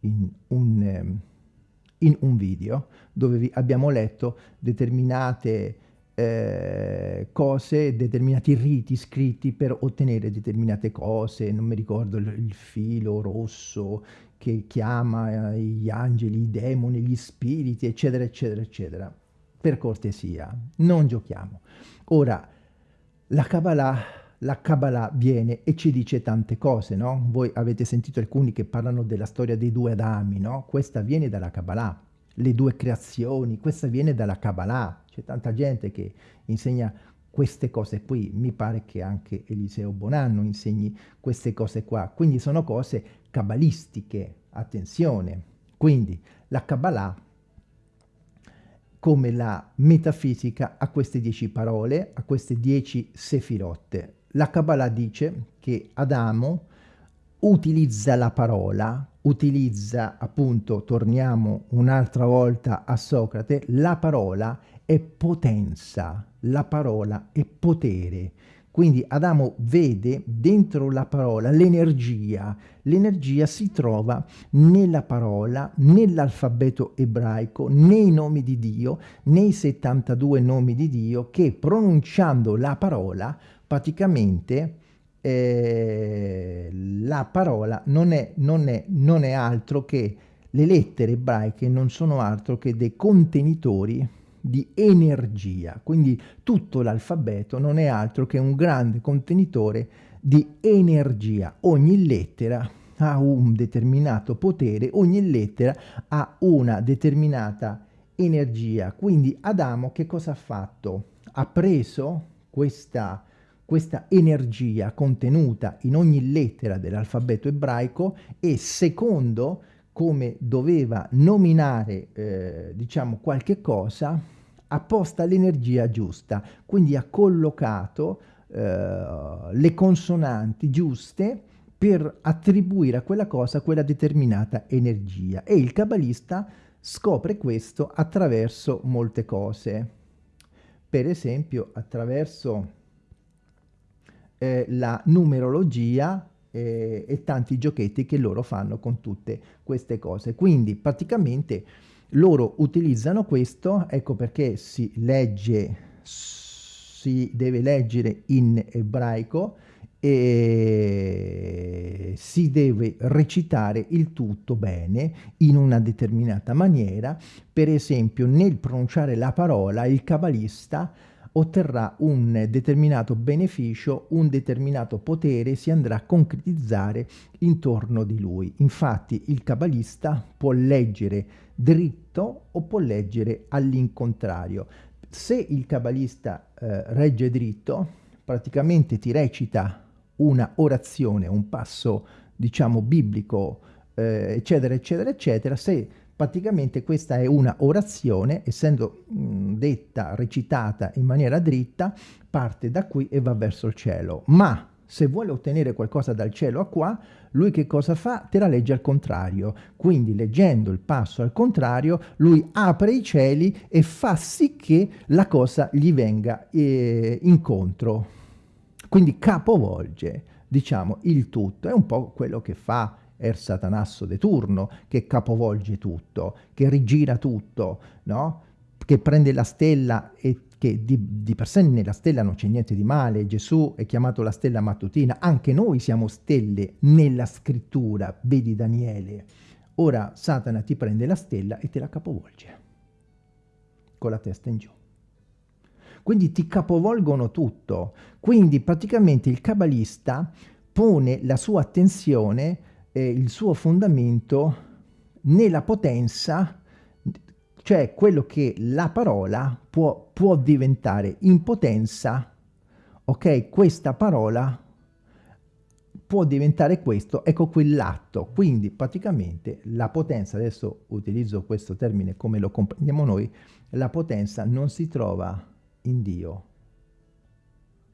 in un, ehm, in un video, dove vi abbiamo letto determinate eh, cose, determinati riti scritti per ottenere determinate cose, non mi ricordo il, il filo rosso che chiama eh, gli angeli, i demoni, gli spiriti, eccetera, eccetera, eccetera. Per cortesia, non giochiamo. Ora, la Kabbalah, la Kabbalah viene e ci dice tante cose, no? Voi avete sentito alcuni che parlano della storia dei due Adami, no? Questa viene dalla Kabbalah, le due creazioni, questa viene dalla Kabbalah, c'è tanta gente che insegna queste cose qui, mi pare che anche Eliseo Bonanno insegni queste cose qua, quindi sono cose cabalistiche, attenzione. Quindi la Kabbalah, come la metafisica, ha queste dieci parole, ha queste dieci sefirotte. La Kabbalah dice che Adamo utilizza la parola, utilizza appunto, torniamo un'altra volta a Socrate, la parola è potenza, la parola è potere. Quindi Adamo vede dentro la parola l'energia. L'energia si trova nella parola, nell'alfabeto ebraico, nei nomi di Dio, nei 72 nomi di Dio che pronunciando la parola praticamente eh, la parola non è, non, è, non è altro che le lettere ebraiche non sono altro che dei contenitori di energia, quindi tutto l'alfabeto non è altro che un grande contenitore di energia. Ogni lettera ha un determinato potere, ogni lettera ha una determinata energia. Quindi Adamo che cosa ha fatto? Ha preso questa, questa energia contenuta in ogni lettera dell'alfabeto ebraico e secondo come doveva nominare eh, diciamo qualche cosa ha posta l'energia giusta quindi ha collocato eh, le consonanti giuste per attribuire a quella cosa quella determinata energia. E il cabalista scopre questo attraverso molte cose. Per esempio attraverso eh, la numerologia eh, e tanti giochetti che loro fanno con tutte queste cose. Quindi praticamente loro utilizzano questo, ecco perché si legge, si deve leggere in ebraico e si deve recitare il tutto bene in una determinata maniera. Per esempio nel pronunciare la parola il cabalista otterrà un determinato beneficio, un determinato potere si andrà a concretizzare intorno di lui. Infatti il cabalista può leggere dritto o può leggere all'incontrario. Se il cabalista eh, regge dritto, praticamente ti recita una orazione, un passo diciamo biblico, eh, eccetera, eccetera, eccetera. Se praticamente questa è una orazione, essendo mh, detta, recitata in maniera dritta, parte da qui e va verso il cielo. Ma se vuole ottenere qualcosa dal cielo a qua, lui che cosa fa? Te la legge al contrario. Quindi leggendo il passo al contrario, lui apre i cieli e fa sì che la cosa gli venga eh, incontro. Quindi capovolge, diciamo, il tutto. È un po' quello che fa Er Satanasso de turno, che capovolge tutto, che rigira tutto, no? che prende la stella e che di, di, per sé nella stella non c'è niente di male, Gesù è chiamato la stella mattutina, anche noi siamo stelle nella scrittura, vedi Daniele. Ora Satana ti prende la stella e te la capovolge, con la testa in giù. Quindi ti capovolgono tutto. Quindi praticamente il cabalista pone la sua attenzione eh, il suo fondamento nella potenza, cioè quello che la parola può, può diventare in potenza, ok? Questa parola può diventare questo, ecco quell'atto. Quindi praticamente la potenza, adesso utilizzo questo termine come lo comprendiamo noi, la potenza non si trova in Dio,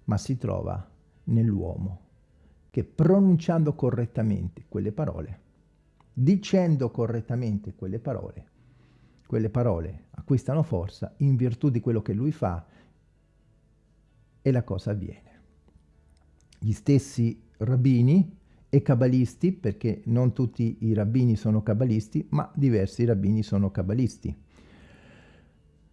ma si trova nell'uomo che pronunciando correttamente quelle parole, dicendo correttamente quelle parole, quelle parole acquistano forza in virtù di quello che lui fa e la cosa avviene. Gli stessi rabbini e cabalisti, perché non tutti i rabbini sono cabalisti, ma diversi rabbini sono cabalisti,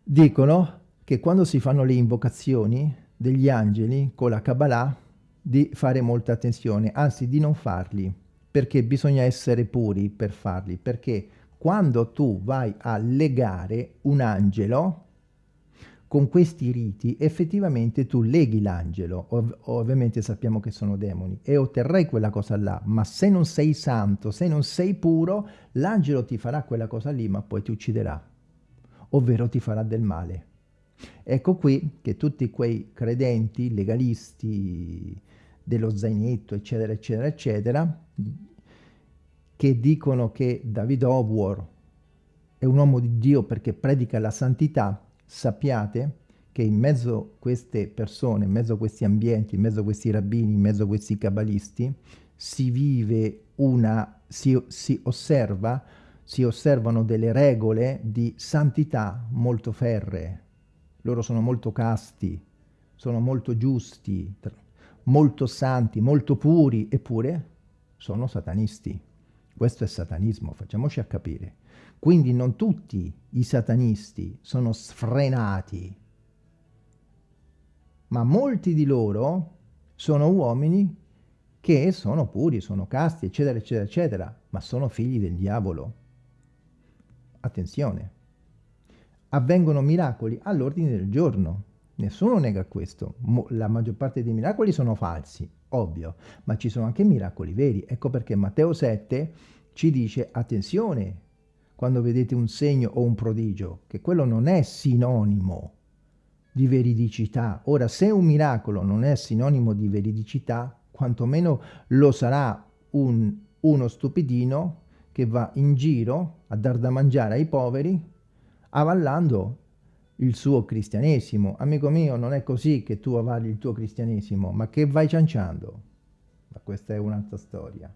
dicono che quando si fanno le invocazioni degli angeli con la Kabbalah di fare molta attenzione, anzi di non farli, perché bisogna essere puri per farli, perché quando tu vai a legare un angelo, con questi riti effettivamente tu leghi l'angelo, ov ovviamente sappiamo che sono demoni, e otterrai quella cosa là, ma se non sei santo, se non sei puro, l'angelo ti farà quella cosa lì, ma poi ti ucciderà, ovvero ti farà del male. Ecco qui che tutti quei credenti, legalisti dello zainetto, eccetera, eccetera, eccetera, che dicono che David Howard è un uomo di Dio perché predica la santità, sappiate che in mezzo a queste persone, in mezzo a questi ambienti, in mezzo a questi rabbini, in mezzo a questi cabalisti, si vive una, si, si osserva, si osservano delle regole di santità molto ferree. Loro sono molto casti, sono molto giusti, molto santi, molto puri, eppure sono satanisti. Questo è satanismo, facciamoci a capire. Quindi non tutti i satanisti sono sfrenati, ma molti di loro sono uomini che sono puri, sono casti, eccetera, eccetera, eccetera, ma sono figli del diavolo. Attenzione. Avvengono miracoli all'ordine del giorno. Nessuno nega questo. La maggior parte dei miracoli sono falsi, ovvio, ma ci sono anche miracoli veri. Ecco perché Matteo 7 ci dice attenzione quando vedete un segno o un prodigio, che quello non è sinonimo di veridicità. Ora, se un miracolo non è sinonimo di veridicità, quantomeno lo sarà un, uno stupidino che va in giro a dar da mangiare ai poveri, avallando il suo cristianesimo. Amico mio, non è così che tu avalli il tuo cristianesimo, ma che vai cianciando. Ma questa è un'altra storia.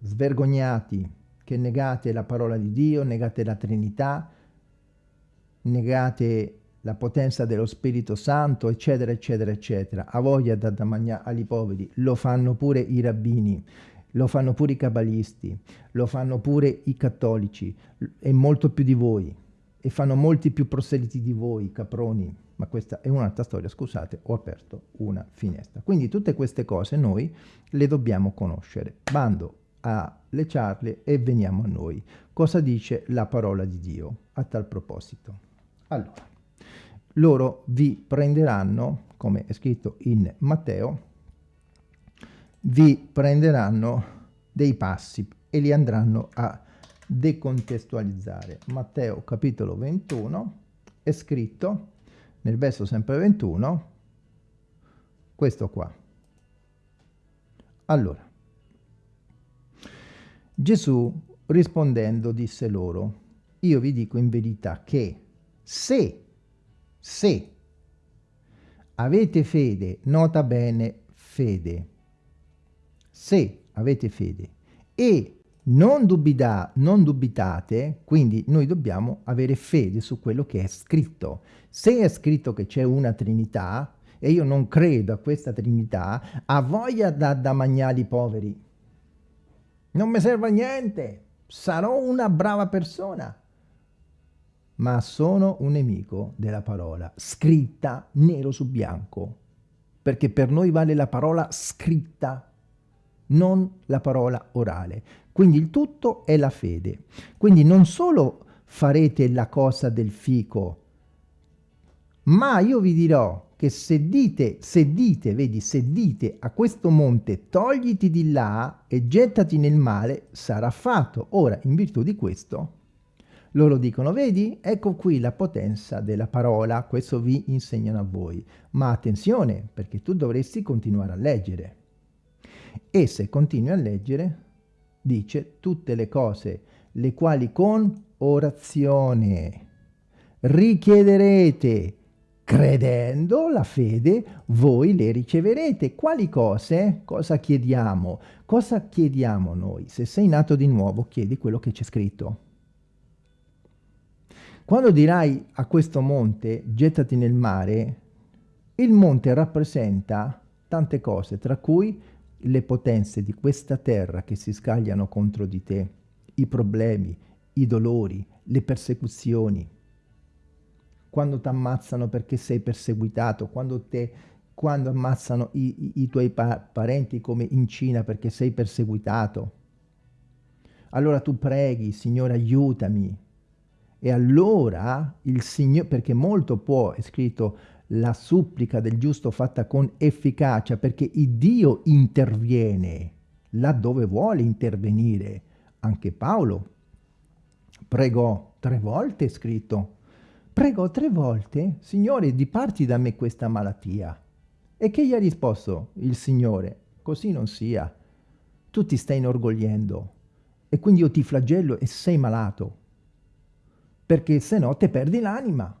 Svergognati, che negate la parola di Dio, negate la Trinità, negate la potenza dello Spirito Santo, eccetera, eccetera, eccetera. A voglia da, da mangiare agli poveri, lo fanno pure i rabbini, lo fanno pure i cabalisti, lo fanno pure i cattolici, e molto più di voi, e fanno molti più proseliti di voi, caproni, ma questa è un'altra storia, scusate, ho aperto una finestra. Quindi tutte queste cose noi le dobbiamo conoscere. Bando alle charle e veniamo a noi. Cosa dice la parola di Dio a tal proposito? Allora, loro vi prenderanno, come è scritto in Matteo, vi prenderanno dei passi e li andranno a decontestualizzare. Matteo capitolo 21 è scritto nel verso sempre 21 questo qua. Allora, Gesù rispondendo disse loro, io vi dico in verità che se, se avete fede, nota bene fede, se avete fede e non, dubita, non dubitate, quindi noi dobbiamo avere fede su quello che è scritto. Se è scritto che c'è una Trinità, e io non credo a questa Trinità, ha voglia da, da mangiare i poveri, non mi serve a niente, sarò una brava persona, ma sono un nemico della parola scritta nero su bianco, perché per noi vale la parola scritta, non la parola orale. Quindi il tutto è la fede. Quindi non solo farete la cosa del fico, ma io vi dirò che se dite, se dite, vedi, se dite a questo monte togliti di là e gettati nel male, sarà fatto. Ora, in virtù di questo, loro dicono, vedi, ecco qui la potenza della parola, questo vi insegnano a voi. Ma attenzione, perché tu dovresti continuare a leggere. E se continui a leggere, dice tutte le cose, le quali con orazione richiederete Credendo la fede voi le riceverete. Quali cose? Cosa chiediamo? Cosa chiediamo noi? Se sei nato di nuovo chiedi quello che c'è scritto. Quando dirai a questo monte, gettati nel mare, il monte rappresenta tante cose, tra cui le potenze di questa terra che si scagliano contro di te, i problemi, i dolori, le persecuzioni. Quando ti ammazzano perché sei perseguitato, quando, te, quando ammazzano i, i, i tuoi pa parenti come in Cina perché sei perseguitato. Allora tu preghi, Signore aiutami. E allora il Signore, perché molto può, è scritto, la supplica del giusto fatta con efficacia, perché il Dio interviene laddove vuole intervenire. Anche Paolo pregò tre volte, scritto, pregò tre volte, Signore, diparti da me questa malattia. E che gli ha risposto il Signore? Così non sia. Tu ti stai inorgogliendo e quindi io ti flagello e sei malato, perché se no te perdi l'anima.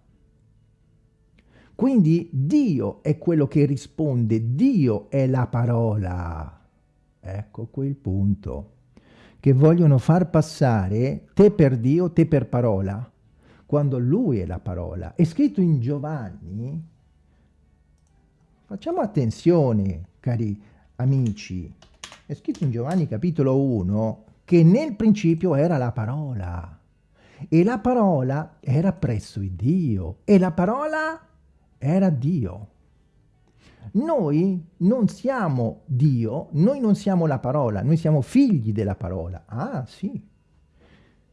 Quindi Dio è quello che risponde, Dio è la parola. Ecco quel punto. Che vogliono far passare te per Dio, te per parola, quando Lui è la parola. È scritto in Giovanni, facciamo attenzione cari amici, è scritto in Giovanni capitolo 1 che nel principio era la parola e la parola era presso il Dio e la parola era Dio. Noi non siamo Dio, noi non siamo la parola, noi siamo figli della parola. Ah, sì.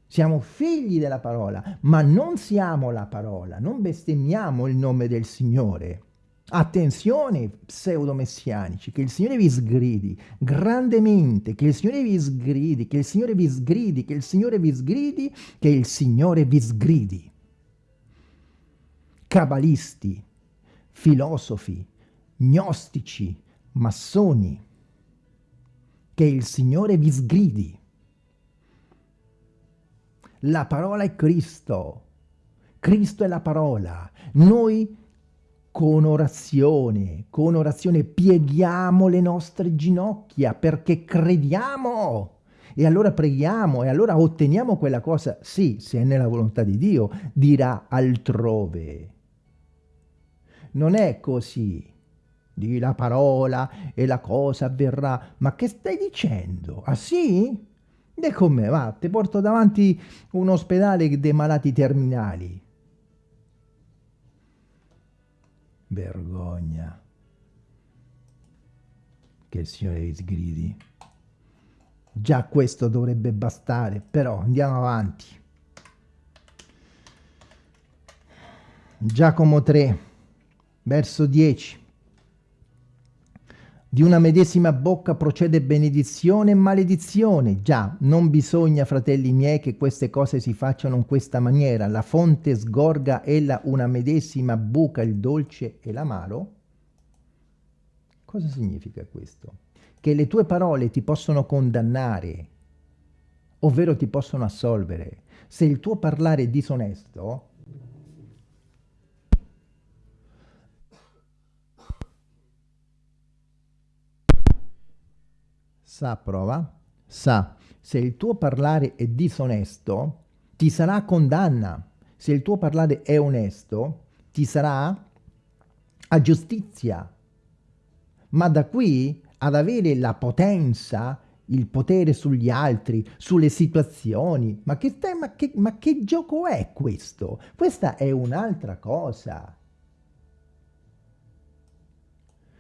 Siamo figli della parola, ma non siamo la parola, non bestemmiamo il nome del Signore. Attenzione, pseudomessianici, che il Signore vi sgridi grandemente, che il Signore vi sgridi, che il Signore vi sgridi, che il Signore vi sgridi, che il Signore vi sgridi. Cabalisti, filosofi, gnostici, massoni, che il Signore vi sgridi. La parola è Cristo. Cristo è la parola. Noi con orazione, con orazione pieghiamo le nostre ginocchia perché crediamo. E allora preghiamo e allora otteniamo quella cosa, sì, se è nella volontà di Dio, dirà altrove. Non è così. Di la parola e la cosa avverrà. Ma che stai dicendo? Ah sì? E come va? Ti porto davanti un ospedale dei malati terminali. Vergogna. Che il Signore vi sgridi. Già questo dovrebbe bastare, però andiamo avanti. Giacomo 3, verso 10. Di una medesima bocca procede benedizione e maledizione. Già, non bisogna, fratelli miei, che queste cose si facciano in questa maniera. La fonte sgorga ella una medesima buca il dolce e l'amaro. Cosa significa questo? Che le tue parole ti possono condannare, ovvero ti possono assolvere. Se il tuo parlare è disonesto, Sa, prova. Sa, se il tuo parlare è disonesto, ti sarà condanna. Se il tuo parlare è onesto, ti sarà a giustizia. Ma da qui ad avere la potenza, il potere sugli altri, sulle situazioni, ma che, ma che, ma che gioco è questo? Questa è un'altra cosa.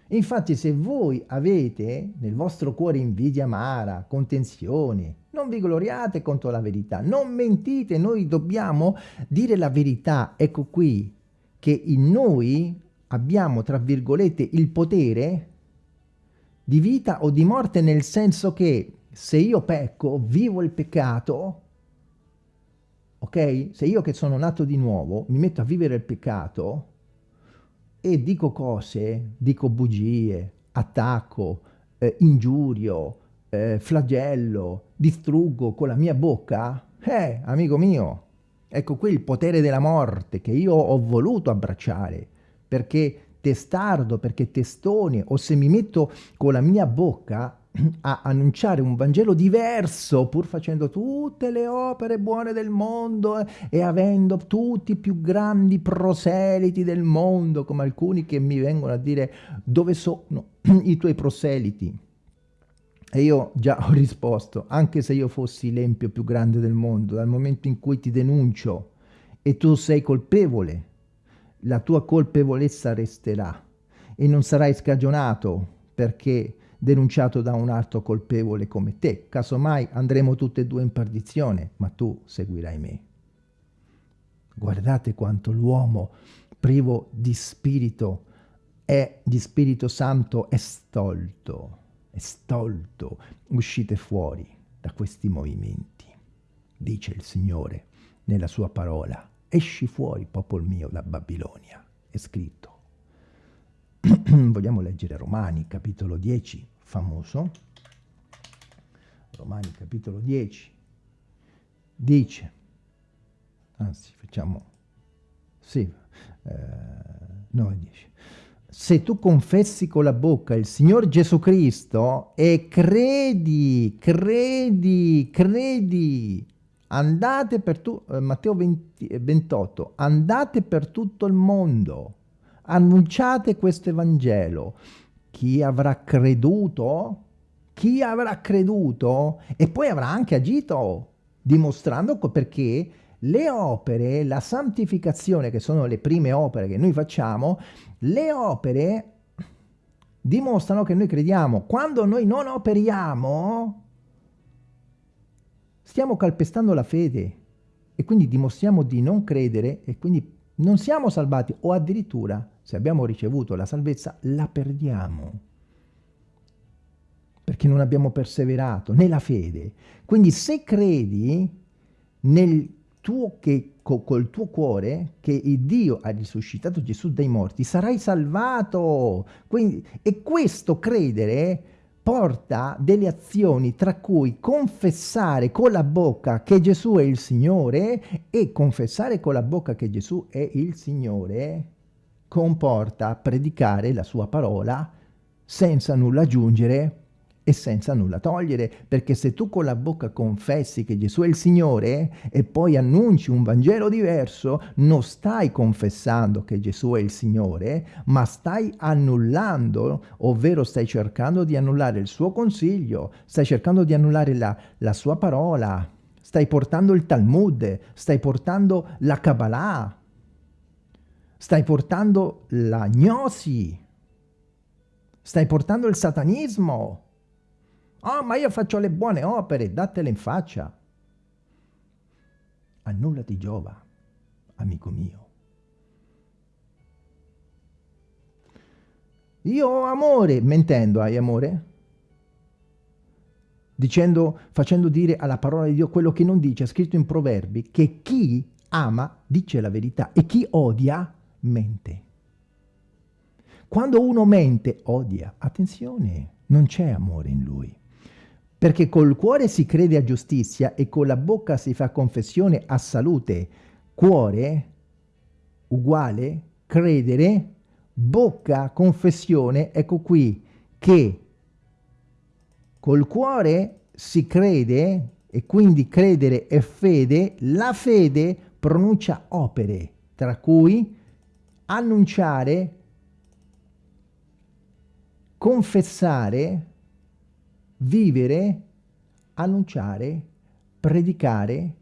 Infatti se voi avete nel vostro cuore invidia amara, contenzione, non vi gloriate contro la verità, non mentite, noi dobbiamo dire la verità. Ecco qui che in noi abbiamo, tra virgolette, il potere di vita o di morte nel senso che se io pecco, vivo il peccato, ok? Se io che sono nato di nuovo mi metto a vivere il peccato, e dico cose, dico bugie, attacco, eh, ingiurio, eh, flagello, distruggo con la mia bocca, eh, amico mio, ecco qui il potere della morte che io ho voluto abbracciare, perché testardo, perché testone, o se mi metto con la mia bocca a annunciare un Vangelo diverso, pur facendo tutte le opere buone del mondo e avendo tutti i più grandi proseliti del mondo, come alcuni che mi vengono a dire dove sono (clears throat) i tuoi proseliti. E io già ho risposto, anche se io fossi l'empio più grande del mondo, dal momento in cui ti denuncio e tu sei colpevole, la tua colpevolezza resterà e non sarai scagionato perché denunciato da un altro colpevole come te. Casomai andremo tutte e due in perdizione, ma tu seguirai me. Guardate quanto l'uomo privo di spirito è di Spirito Santo è stolto, è stolto. Uscite fuori da questi movimenti, dice il Signore nella sua parola. Esci fuori, popolo mio, da Babilonia. È scritto. (clears throat) Vogliamo leggere Romani, capitolo 10, famoso, Romani capitolo 10, dice, anzi facciamo, sì, eh, 9, 10, se tu confessi con la bocca il Signore Gesù Cristo e credi, credi, credi, andate per tu, eh, Matteo 20, 28, andate per tutto il mondo, annunciate questo Evangelo, chi avrà creduto? Chi avrà creduto? E poi avrà anche agito, dimostrando perché le opere, la santificazione, che sono le prime opere che noi facciamo, le opere dimostrano che noi crediamo. Quando noi non operiamo, stiamo calpestando la fede e quindi dimostriamo di non credere e quindi non siamo salvati o addirittura se abbiamo ricevuto la salvezza la perdiamo perché non abbiamo perseverato nella fede. Quindi se credi nel tuo, che, co, col tuo cuore che Dio ha risuscitato Gesù dai morti, sarai salvato. Quindi, e questo credere porta delle azioni tra cui confessare con la bocca che Gesù è il Signore e confessare con la bocca che Gesù è il Signore comporta predicare la sua parola senza nulla aggiungere e senza nulla togliere, perché se tu con la bocca confessi che Gesù è il Signore e poi annunci un Vangelo diverso, non stai confessando che Gesù è il Signore, ma stai annullando, ovvero stai cercando di annullare il suo consiglio, stai cercando di annullare la, la sua parola, stai portando il Talmud, stai portando la Kabbalah, stai portando la gnosi, stai portando il satanismo, Oh, ma io faccio le buone opere, datele in faccia. A nulla ti giova, amico mio. Io ho amore, mentendo hai amore? Dicendo, facendo dire alla parola di Dio quello che non dice, è scritto in Proverbi, che chi ama dice la verità e chi odia mente. Quando uno mente, odia. Attenzione, non c'è amore in lui. Perché col cuore si crede a giustizia e con la bocca si fa confessione a salute. Cuore uguale credere, bocca confessione, ecco qui che col cuore si crede e quindi credere è fede, la fede pronuncia opere, tra cui annunciare, confessare, vivere, annunciare, predicare,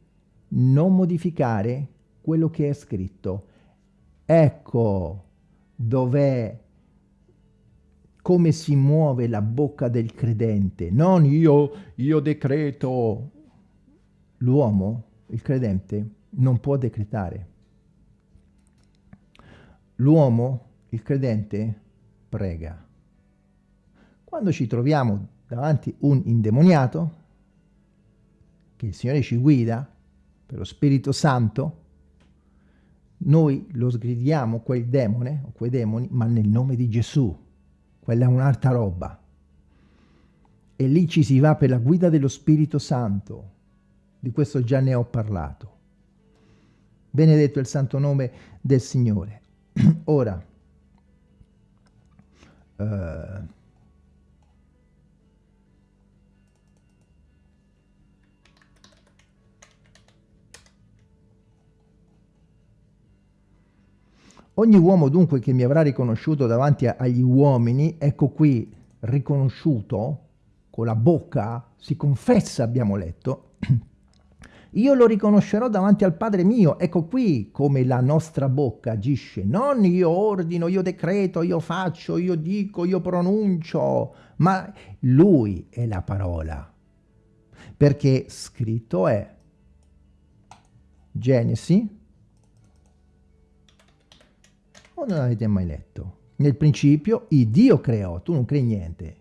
non modificare quello che è scritto. Ecco dov'è come si muove la bocca del credente, non io, io decreto. L'uomo, il credente, non può decretare. L'uomo, il credente, prega. Quando ci troviamo davanti un indemoniato, che il Signore ci guida per lo Spirito Santo, noi lo sgridiamo quel demone o quei demoni, ma nel nome di Gesù. Quella è un'altra roba. E lì ci si va per la guida dello Spirito Santo. Di questo già ne ho parlato. Benedetto il santo nome del Signore. (clears throat) Ora, eh, Ogni uomo dunque che mi avrà riconosciuto davanti agli uomini, ecco qui riconosciuto, con la bocca, si confessa, abbiamo letto, (clears throat) io lo riconoscerò davanti al Padre mio. Ecco qui come la nostra bocca agisce. Non io ordino, io decreto, io faccio, io dico, io pronuncio, ma Lui è la parola. Perché scritto è Genesi, o non avete mai letto? Nel principio il Dio creò, tu non crei niente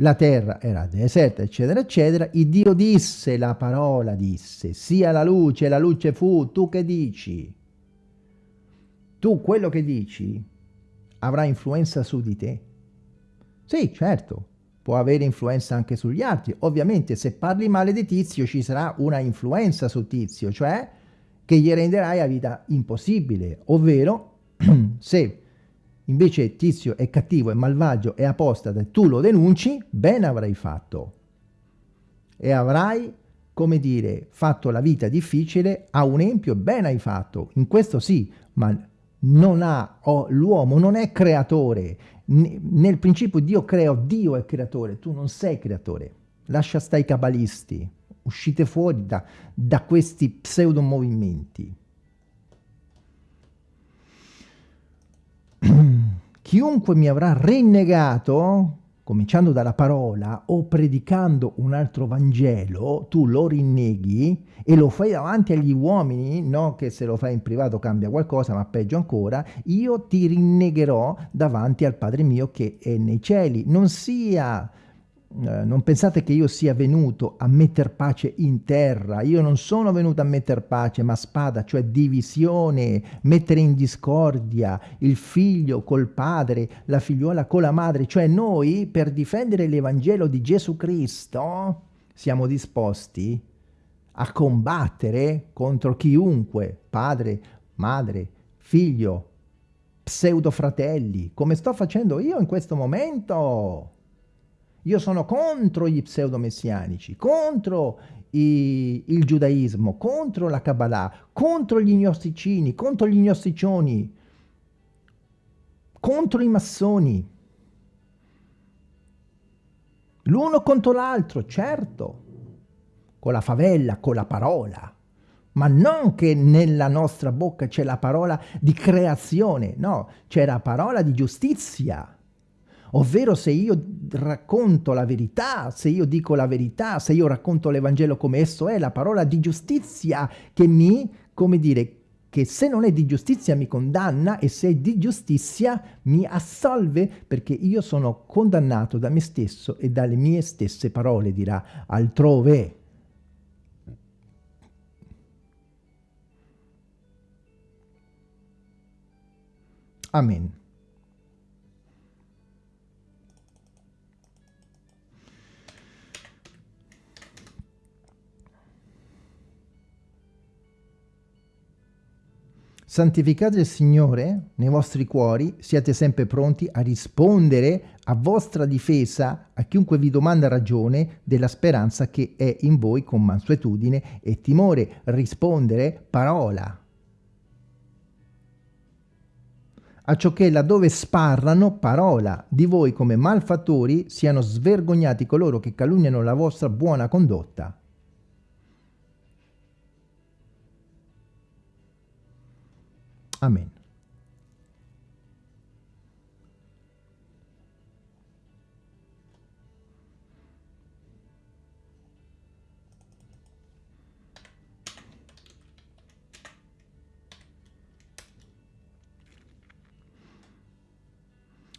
la terra era deserta, eccetera, eccetera, il Dio disse, la parola disse, sia la luce, la luce fu, tu che dici? Tu quello che dici avrà influenza su di te? Sì, certo, può avere influenza anche sugli altri. Ovviamente se parli male di Tizio ci sarà una influenza su Tizio, cioè che gli renderai la vita impossibile, ovvero (clears throat) se invece Tizio è cattivo, è malvagio, è apostata e tu lo denunci, bene avrai fatto. E avrai, come dire, fatto la vita difficile a un empio, bene hai fatto. In questo sì, ma non ha, oh, l'uomo non è creatore. Nel principio Dio crea, Dio è creatore, tu non sei creatore. Lascia stare i cabalisti, uscite fuori da, da questi pseudo movimenti. (clears throat) Chiunque mi avrà rinnegato, cominciando dalla parola, o predicando un altro Vangelo, tu lo rinneghi e lo fai davanti agli uomini, no che se lo fai in privato cambia qualcosa, ma peggio ancora, io ti rinnegherò davanti al Padre mio che è nei cieli. Non sia non pensate che io sia venuto a metter pace in terra, io non sono venuto a metter pace, ma spada, cioè divisione, mettere in discordia il figlio col padre, la figliuola con la madre, cioè noi per difendere l'Evangelo di Gesù Cristo siamo disposti a combattere contro chiunque, padre, madre, figlio, pseudo fratelli, come sto facendo io in questo momento. Io sono contro gli pseudomessianici, contro i, il giudaismo, contro la Kabbalah, contro gli gnosticini, contro gli gnosticioni, contro i massoni. L'uno contro l'altro, certo, con la favella, con la parola, ma non che nella nostra bocca c'è la parola di creazione, no, c'è la parola di giustizia ovvero se io racconto la verità, se io dico la verità, se io racconto l'Evangelo come esso è, la parola di giustizia che mi, come dire, che se non è di giustizia mi condanna e se è di giustizia mi assolve perché io sono condannato da me stesso e dalle mie stesse parole, dirà altrove. Amen. Santificate il Signore nei vostri cuori, siate sempre pronti a rispondere a vostra difesa a chiunque vi domanda ragione della speranza che è in voi con mansuetudine e timore. Rispondere parola. A ciò che laddove sparrano parola di voi come malfattori siano svergognati coloro che calunniano la vostra buona condotta. Amen.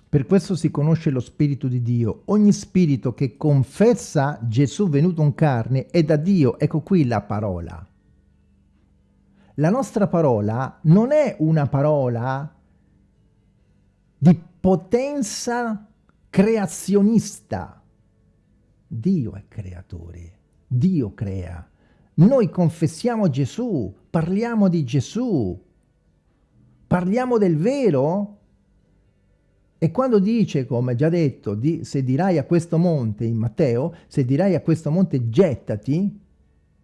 Per questo si conosce lo Spirito di Dio. Ogni spirito che confessa Gesù venuto in carne è da Dio. Ecco qui la parola la nostra parola non è una parola di potenza creazionista. Dio è creatore, Dio crea. Noi confessiamo Gesù, parliamo di Gesù, parliamo del vero e quando dice, come già detto, di, se dirai a questo monte in Matteo, se dirai a questo monte gettati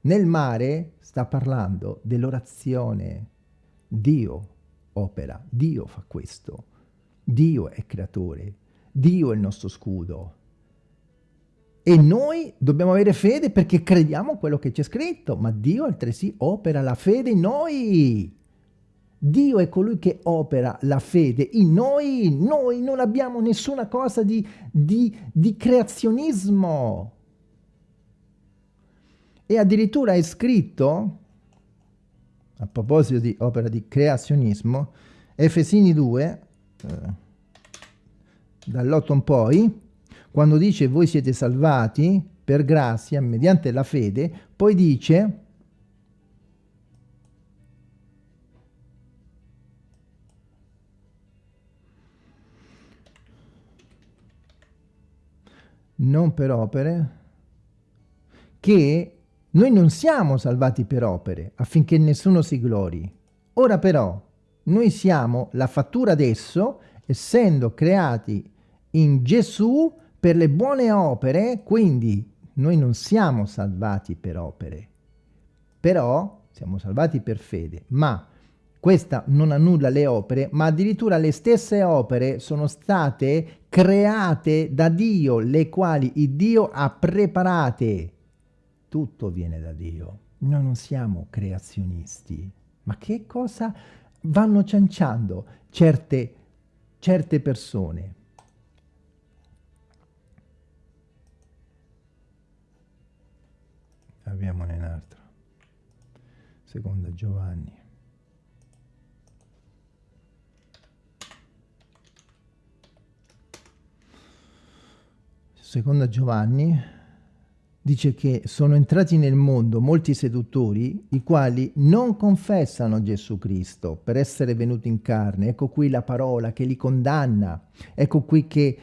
nel mare, sta parlando dell'orazione. Dio opera, Dio fa questo, Dio è creatore, Dio è il nostro scudo. E noi dobbiamo avere fede perché crediamo quello che c'è scritto, ma Dio altresì opera la fede in noi. Dio è colui che opera la fede in noi, noi non abbiamo nessuna cosa di, di, di creazionismo. E addirittura è scritto, a proposito di opera di creazionismo, Efesini 2, eh, dall'8 in poi, quando dice voi siete salvati per grazia mediante la fede, poi dice non per opere, che noi non siamo salvati per opere, affinché nessuno si glori. Ora però, noi siamo la fattura adesso, essendo creati in Gesù per le buone opere, quindi noi non siamo salvati per opere, però siamo salvati per fede, ma questa non annulla le opere, ma addirittura le stesse opere sono state create da Dio, le quali Dio ha preparate. Tutto viene da Dio. Noi non siamo creazionisti. Ma che cosa vanno cianciando certe, certe persone? Abbiamo un altro. Seconda Giovanni. seconda Giovanni, dice che sono entrati nel mondo molti seduttori i quali non confessano Gesù Cristo per essere venuti in carne. Ecco qui la parola che li condanna. Ecco qui che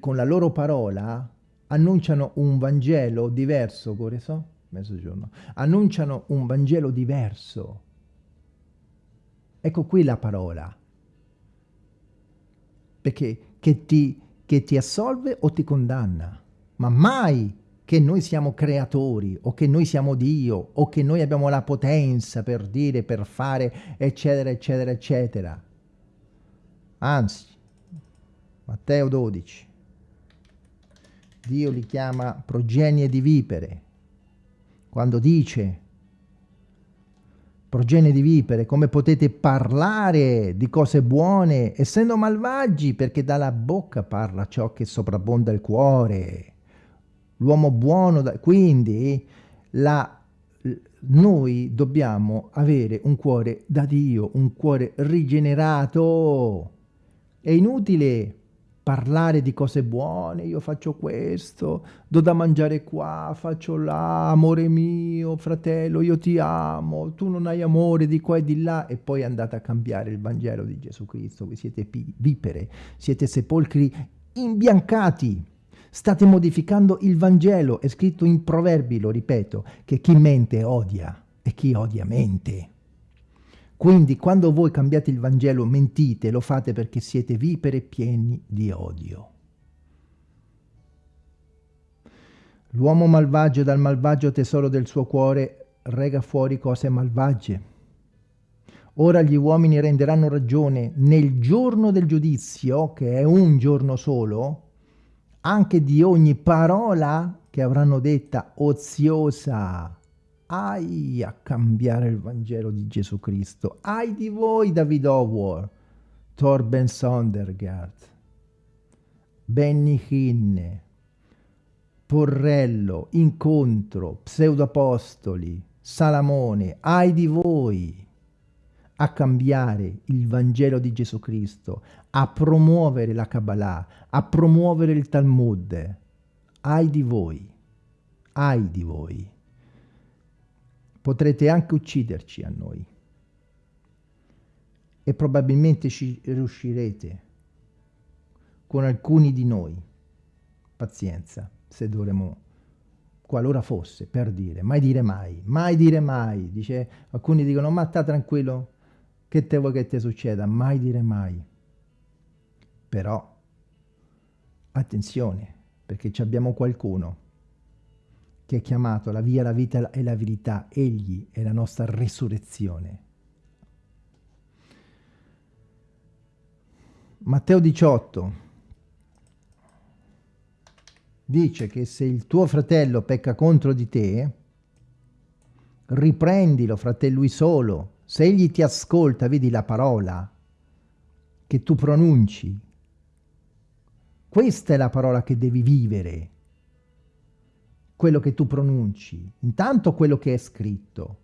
con la loro parola annunciano un Vangelo diverso. Che so? Mezzogiorno. Annunciano un Vangelo diverso. Ecco qui la parola. Perché che ti che ti assolve o ti condanna, ma mai che noi siamo creatori o che noi siamo Dio o che noi abbiamo la potenza per dire, per fare, eccetera, eccetera, eccetera. Anzi, Matteo 12, Dio li chiama progenie di vipere, quando dice progenie di vipere, come potete parlare di cose buone essendo malvagi, perché dalla bocca parla ciò che soprabbonda il cuore. L'uomo buono, da... quindi la, noi dobbiamo avere un cuore da Dio, un cuore rigenerato. È inutile parlare di cose buone, io faccio questo, do da mangiare qua, faccio là, amore mio, fratello, io ti amo, tu non hai amore di qua e di là, e poi andate a cambiare il Vangelo di Gesù Cristo, voi siete vipere, siete sepolcri imbiancati, state modificando il Vangelo, è scritto in Proverbi, lo ripeto, che chi mente odia e chi odia mente. Quindi quando voi cambiate il Vangelo mentite, lo fate perché siete vipere pieni di odio. L'uomo malvagio dal malvagio tesoro del suo cuore rega fuori cose malvagie. Ora gli uomini renderanno ragione nel giorno del giudizio, che è un giorno solo, anche di ogni parola che avranno detta oziosa. Ai a cambiare il Vangelo di Gesù Cristo. Ai di voi, David Howard, Torben Sondergaard, Benny Hinne, Porrello, Incontro, Pseudoapostoli, Salamone, ai di voi a cambiare il Vangelo di Gesù Cristo, a promuovere la Kabbalah, a promuovere il Talmud. Ai di voi, ai di voi potrete anche ucciderci a noi e probabilmente ci riuscirete con alcuni di noi. Pazienza, se dovremo, qualora fosse, per dire, mai dire mai, mai dire mai. Dice, alcuni dicono, ma sta tranquillo, che te vuoi che ti succeda? Mai dire mai. Però, attenzione, perché abbiamo qualcuno che è chiamato la via, la vita e la verità. Egli è la nostra resurrezione. Matteo 18 dice che se il tuo fratello pecca contro di te, riprendilo, fratello lui solo. Se egli ti ascolta, vedi la parola che tu pronunci. Questa è la parola che devi vivere, quello che tu pronunci. Intanto quello che è scritto,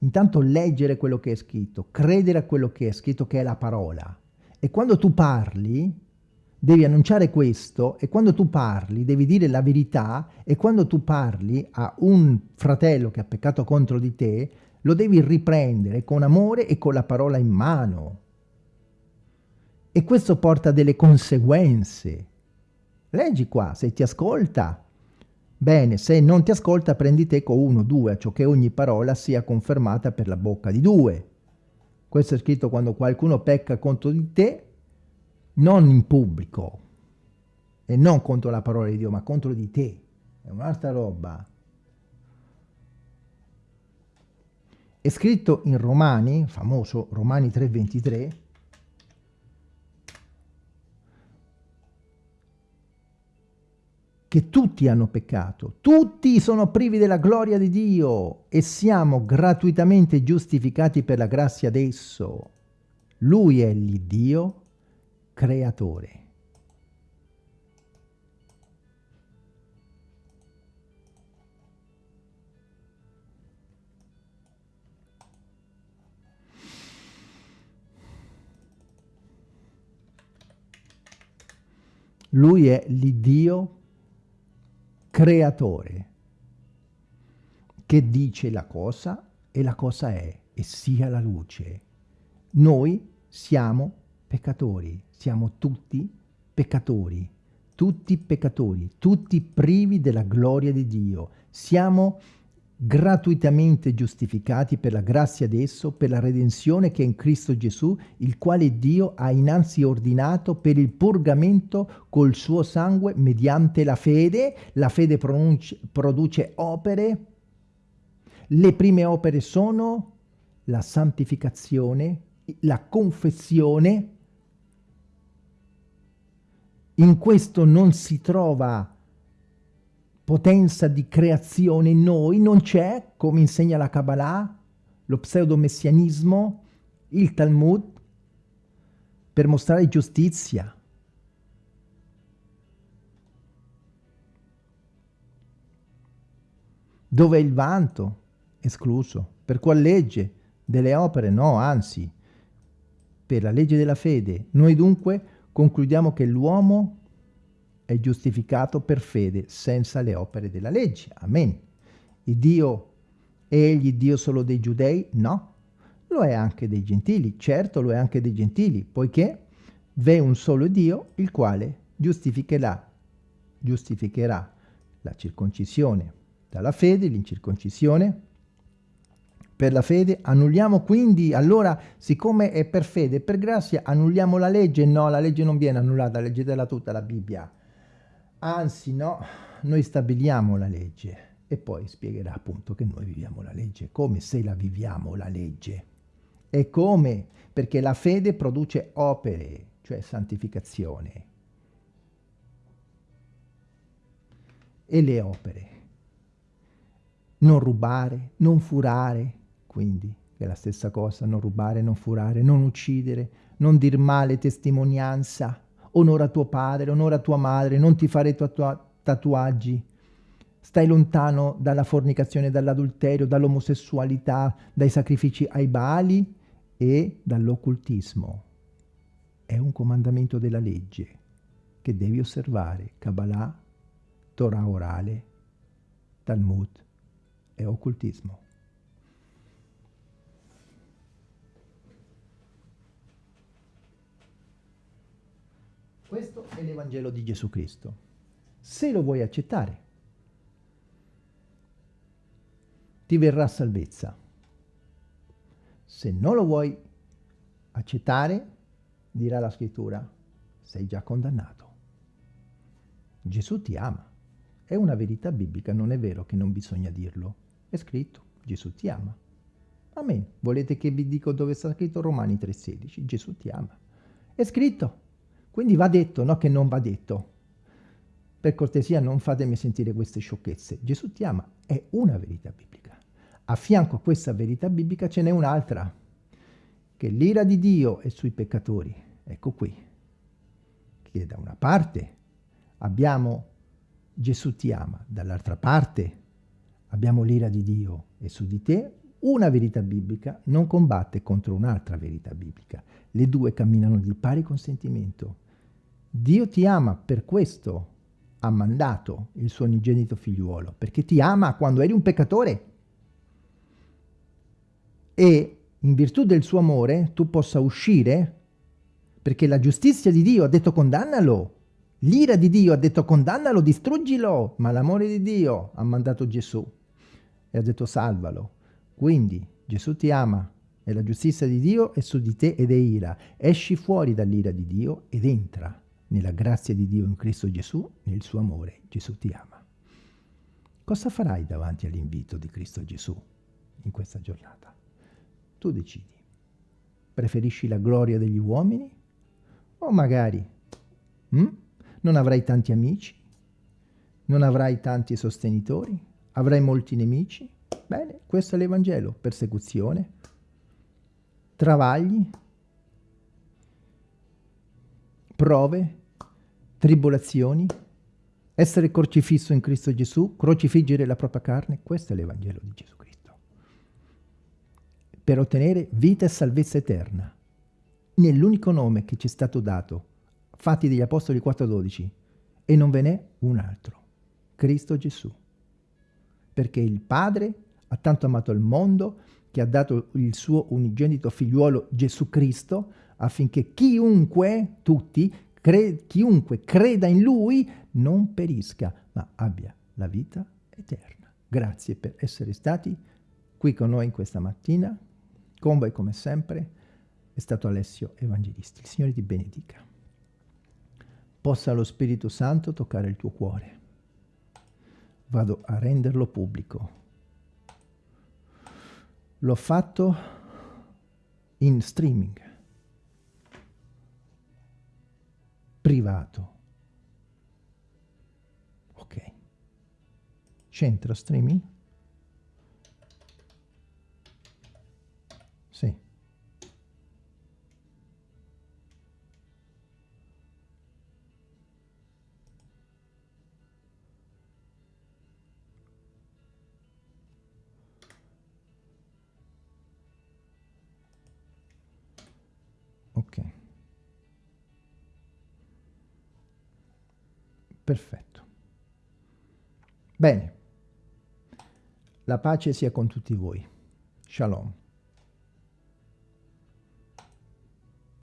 intanto leggere quello che è scritto, credere a quello che è scritto, che è la parola. E quando tu parli, devi annunciare questo e quando tu parli devi dire la verità e quando tu parli a un fratello che ha peccato contro di te, lo devi riprendere con amore e con la parola in mano. E questo porta delle conseguenze. Leggi qua, se ti ascolta, bene, se non ti ascolta prendi te con uno, due, ciò che ogni parola sia confermata per la bocca di due. Questo è scritto quando qualcuno pecca contro di te, non in pubblico, e non contro la parola di Dio, ma contro di te. È un'altra roba. È scritto in Romani, famoso Romani 3:23, che tutti hanno peccato, tutti sono privi della gloria di Dio e siamo gratuitamente giustificati per la grazia d'esso. Lui è l'Iddio creatore. Lui è l'Iddio creatore che dice la cosa e la cosa è e sia la luce. Noi siamo peccatori, siamo tutti peccatori, tutti peccatori, tutti privi della gloria di Dio. Siamo gratuitamente giustificati per la grazia d'esso, per la redenzione che è in Cristo Gesù, il quale Dio ha innanzi ordinato per il purgamento col suo sangue mediante la fede. La fede produce opere. Le prime opere sono la santificazione, la confessione, in questo non si trova potenza di creazione in noi, non c'è, come insegna la Kabbalah, lo pseudomessianismo, il Talmud, per mostrare giustizia. Dove è il vanto? Escluso. Per qual legge? Delle opere? No, anzi, per la legge della fede. Noi dunque concludiamo che l'uomo è giustificato per fede senza le opere della legge. Amen. Il Dio egli Dio solo dei giudei? No, lo è anche dei gentili. Certo, lo è anche dei gentili, poiché v'è un solo Dio, il quale giustificherà, giustificherà la circoncisione dalla fede, l'incirconcisione per la fede, annulliamo quindi, allora, siccome è per fede per grazia, annulliamo la legge? No, la legge non viene annullata, leggetela tutta la Bibbia. Anzi, no, noi stabiliamo la legge e poi spiegherà appunto che noi viviamo la legge, come se la viviamo la legge. E come? Perché la fede produce opere, cioè santificazione. E le opere. Non rubare, non furare, quindi, è la stessa cosa, non rubare, non furare, non uccidere, non dir male testimonianza, onora tuo padre, onora tua madre, non ti fare tatuaggi, stai lontano dalla fornicazione, dall'adulterio, dall'omosessualità, dai sacrifici ai Baali e dall'occultismo. È un comandamento della legge che devi osservare, Kabbalah, Torah orale, Talmud e occultismo. Questo è l'Evangelo di Gesù Cristo. Se lo vuoi accettare, ti verrà salvezza. Se non lo vuoi accettare, dirà la scrittura, sei già condannato. Gesù ti ama. È una verità biblica, non è vero che non bisogna dirlo. È scritto, Gesù ti ama. Amen. Volete che vi dico dove sta scritto? Romani 3,16. Gesù ti ama. È scritto. Quindi va detto, no che non va detto. Per cortesia non fatemi sentire queste sciocchezze. Gesù ti ama, è una verità biblica. A fianco a questa verità biblica ce n'è un'altra, che l'ira di Dio è sui peccatori. Ecco qui. Che da una parte abbiamo Gesù ti ama, dall'altra parte abbiamo l'ira di Dio e su di te una verità biblica non combatte contro un'altra verità biblica. Le due camminano di pari consentimento. Dio ti ama, per questo ha mandato il suo unigenito figliuolo, perché ti ama quando eri un peccatore. E in virtù del suo amore tu possa uscire, perché la giustizia di Dio ha detto condannalo, l'ira di Dio ha detto condannalo, distruggilo, ma l'amore di Dio ha mandato Gesù e ha detto salvalo. Quindi Gesù ti ama e la giustizia di Dio è su di te ed è ira. Esci fuori dall'ira di Dio ed entra nella grazia di Dio in Cristo Gesù, nel suo amore. Gesù ti ama. Cosa farai davanti all'invito di Cristo Gesù in questa giornata? Tu decidi. Preferisci la gloria degli uomini? O magari hm? non avrai tanti amici? Non avrai tanti sostenitori? Avrai molti nemici? Bene, questo è l'Evangelo. Persecuzione, travagli, prove, tribolazioni, essere crocifisso in Cristo Gesù, crocifiggere la propria carne. Questo è l'Evangelo di Gesù Cristo. Per ottenere vita e salvezza eterna. Nell'unico nome che ci è stato dato, Fatti degli Apostoli 4.12, e non ve n'è un altro. Cristo Gesù perché il Padre ha tanto amato il mondo che ha dato il suo unigenito figliuolo Gesù Cristo affinché chiunque, tutti, cre chiunque creda in Lui non perisca, ma abbia la vita eterna. Grazie per essere stati qui con noi in questa mattina. Con voi come sempre è stato Alessio Evangelisti. Il Signore ti benedica. Possa lo Spirito Santo toccare il tuo cuore vado a renderlo pubblico. L'ho fatto in streaming, privato. Ok. Centro streaming? Perfetto. Bene. La pace sia con tutti voi. Shalom.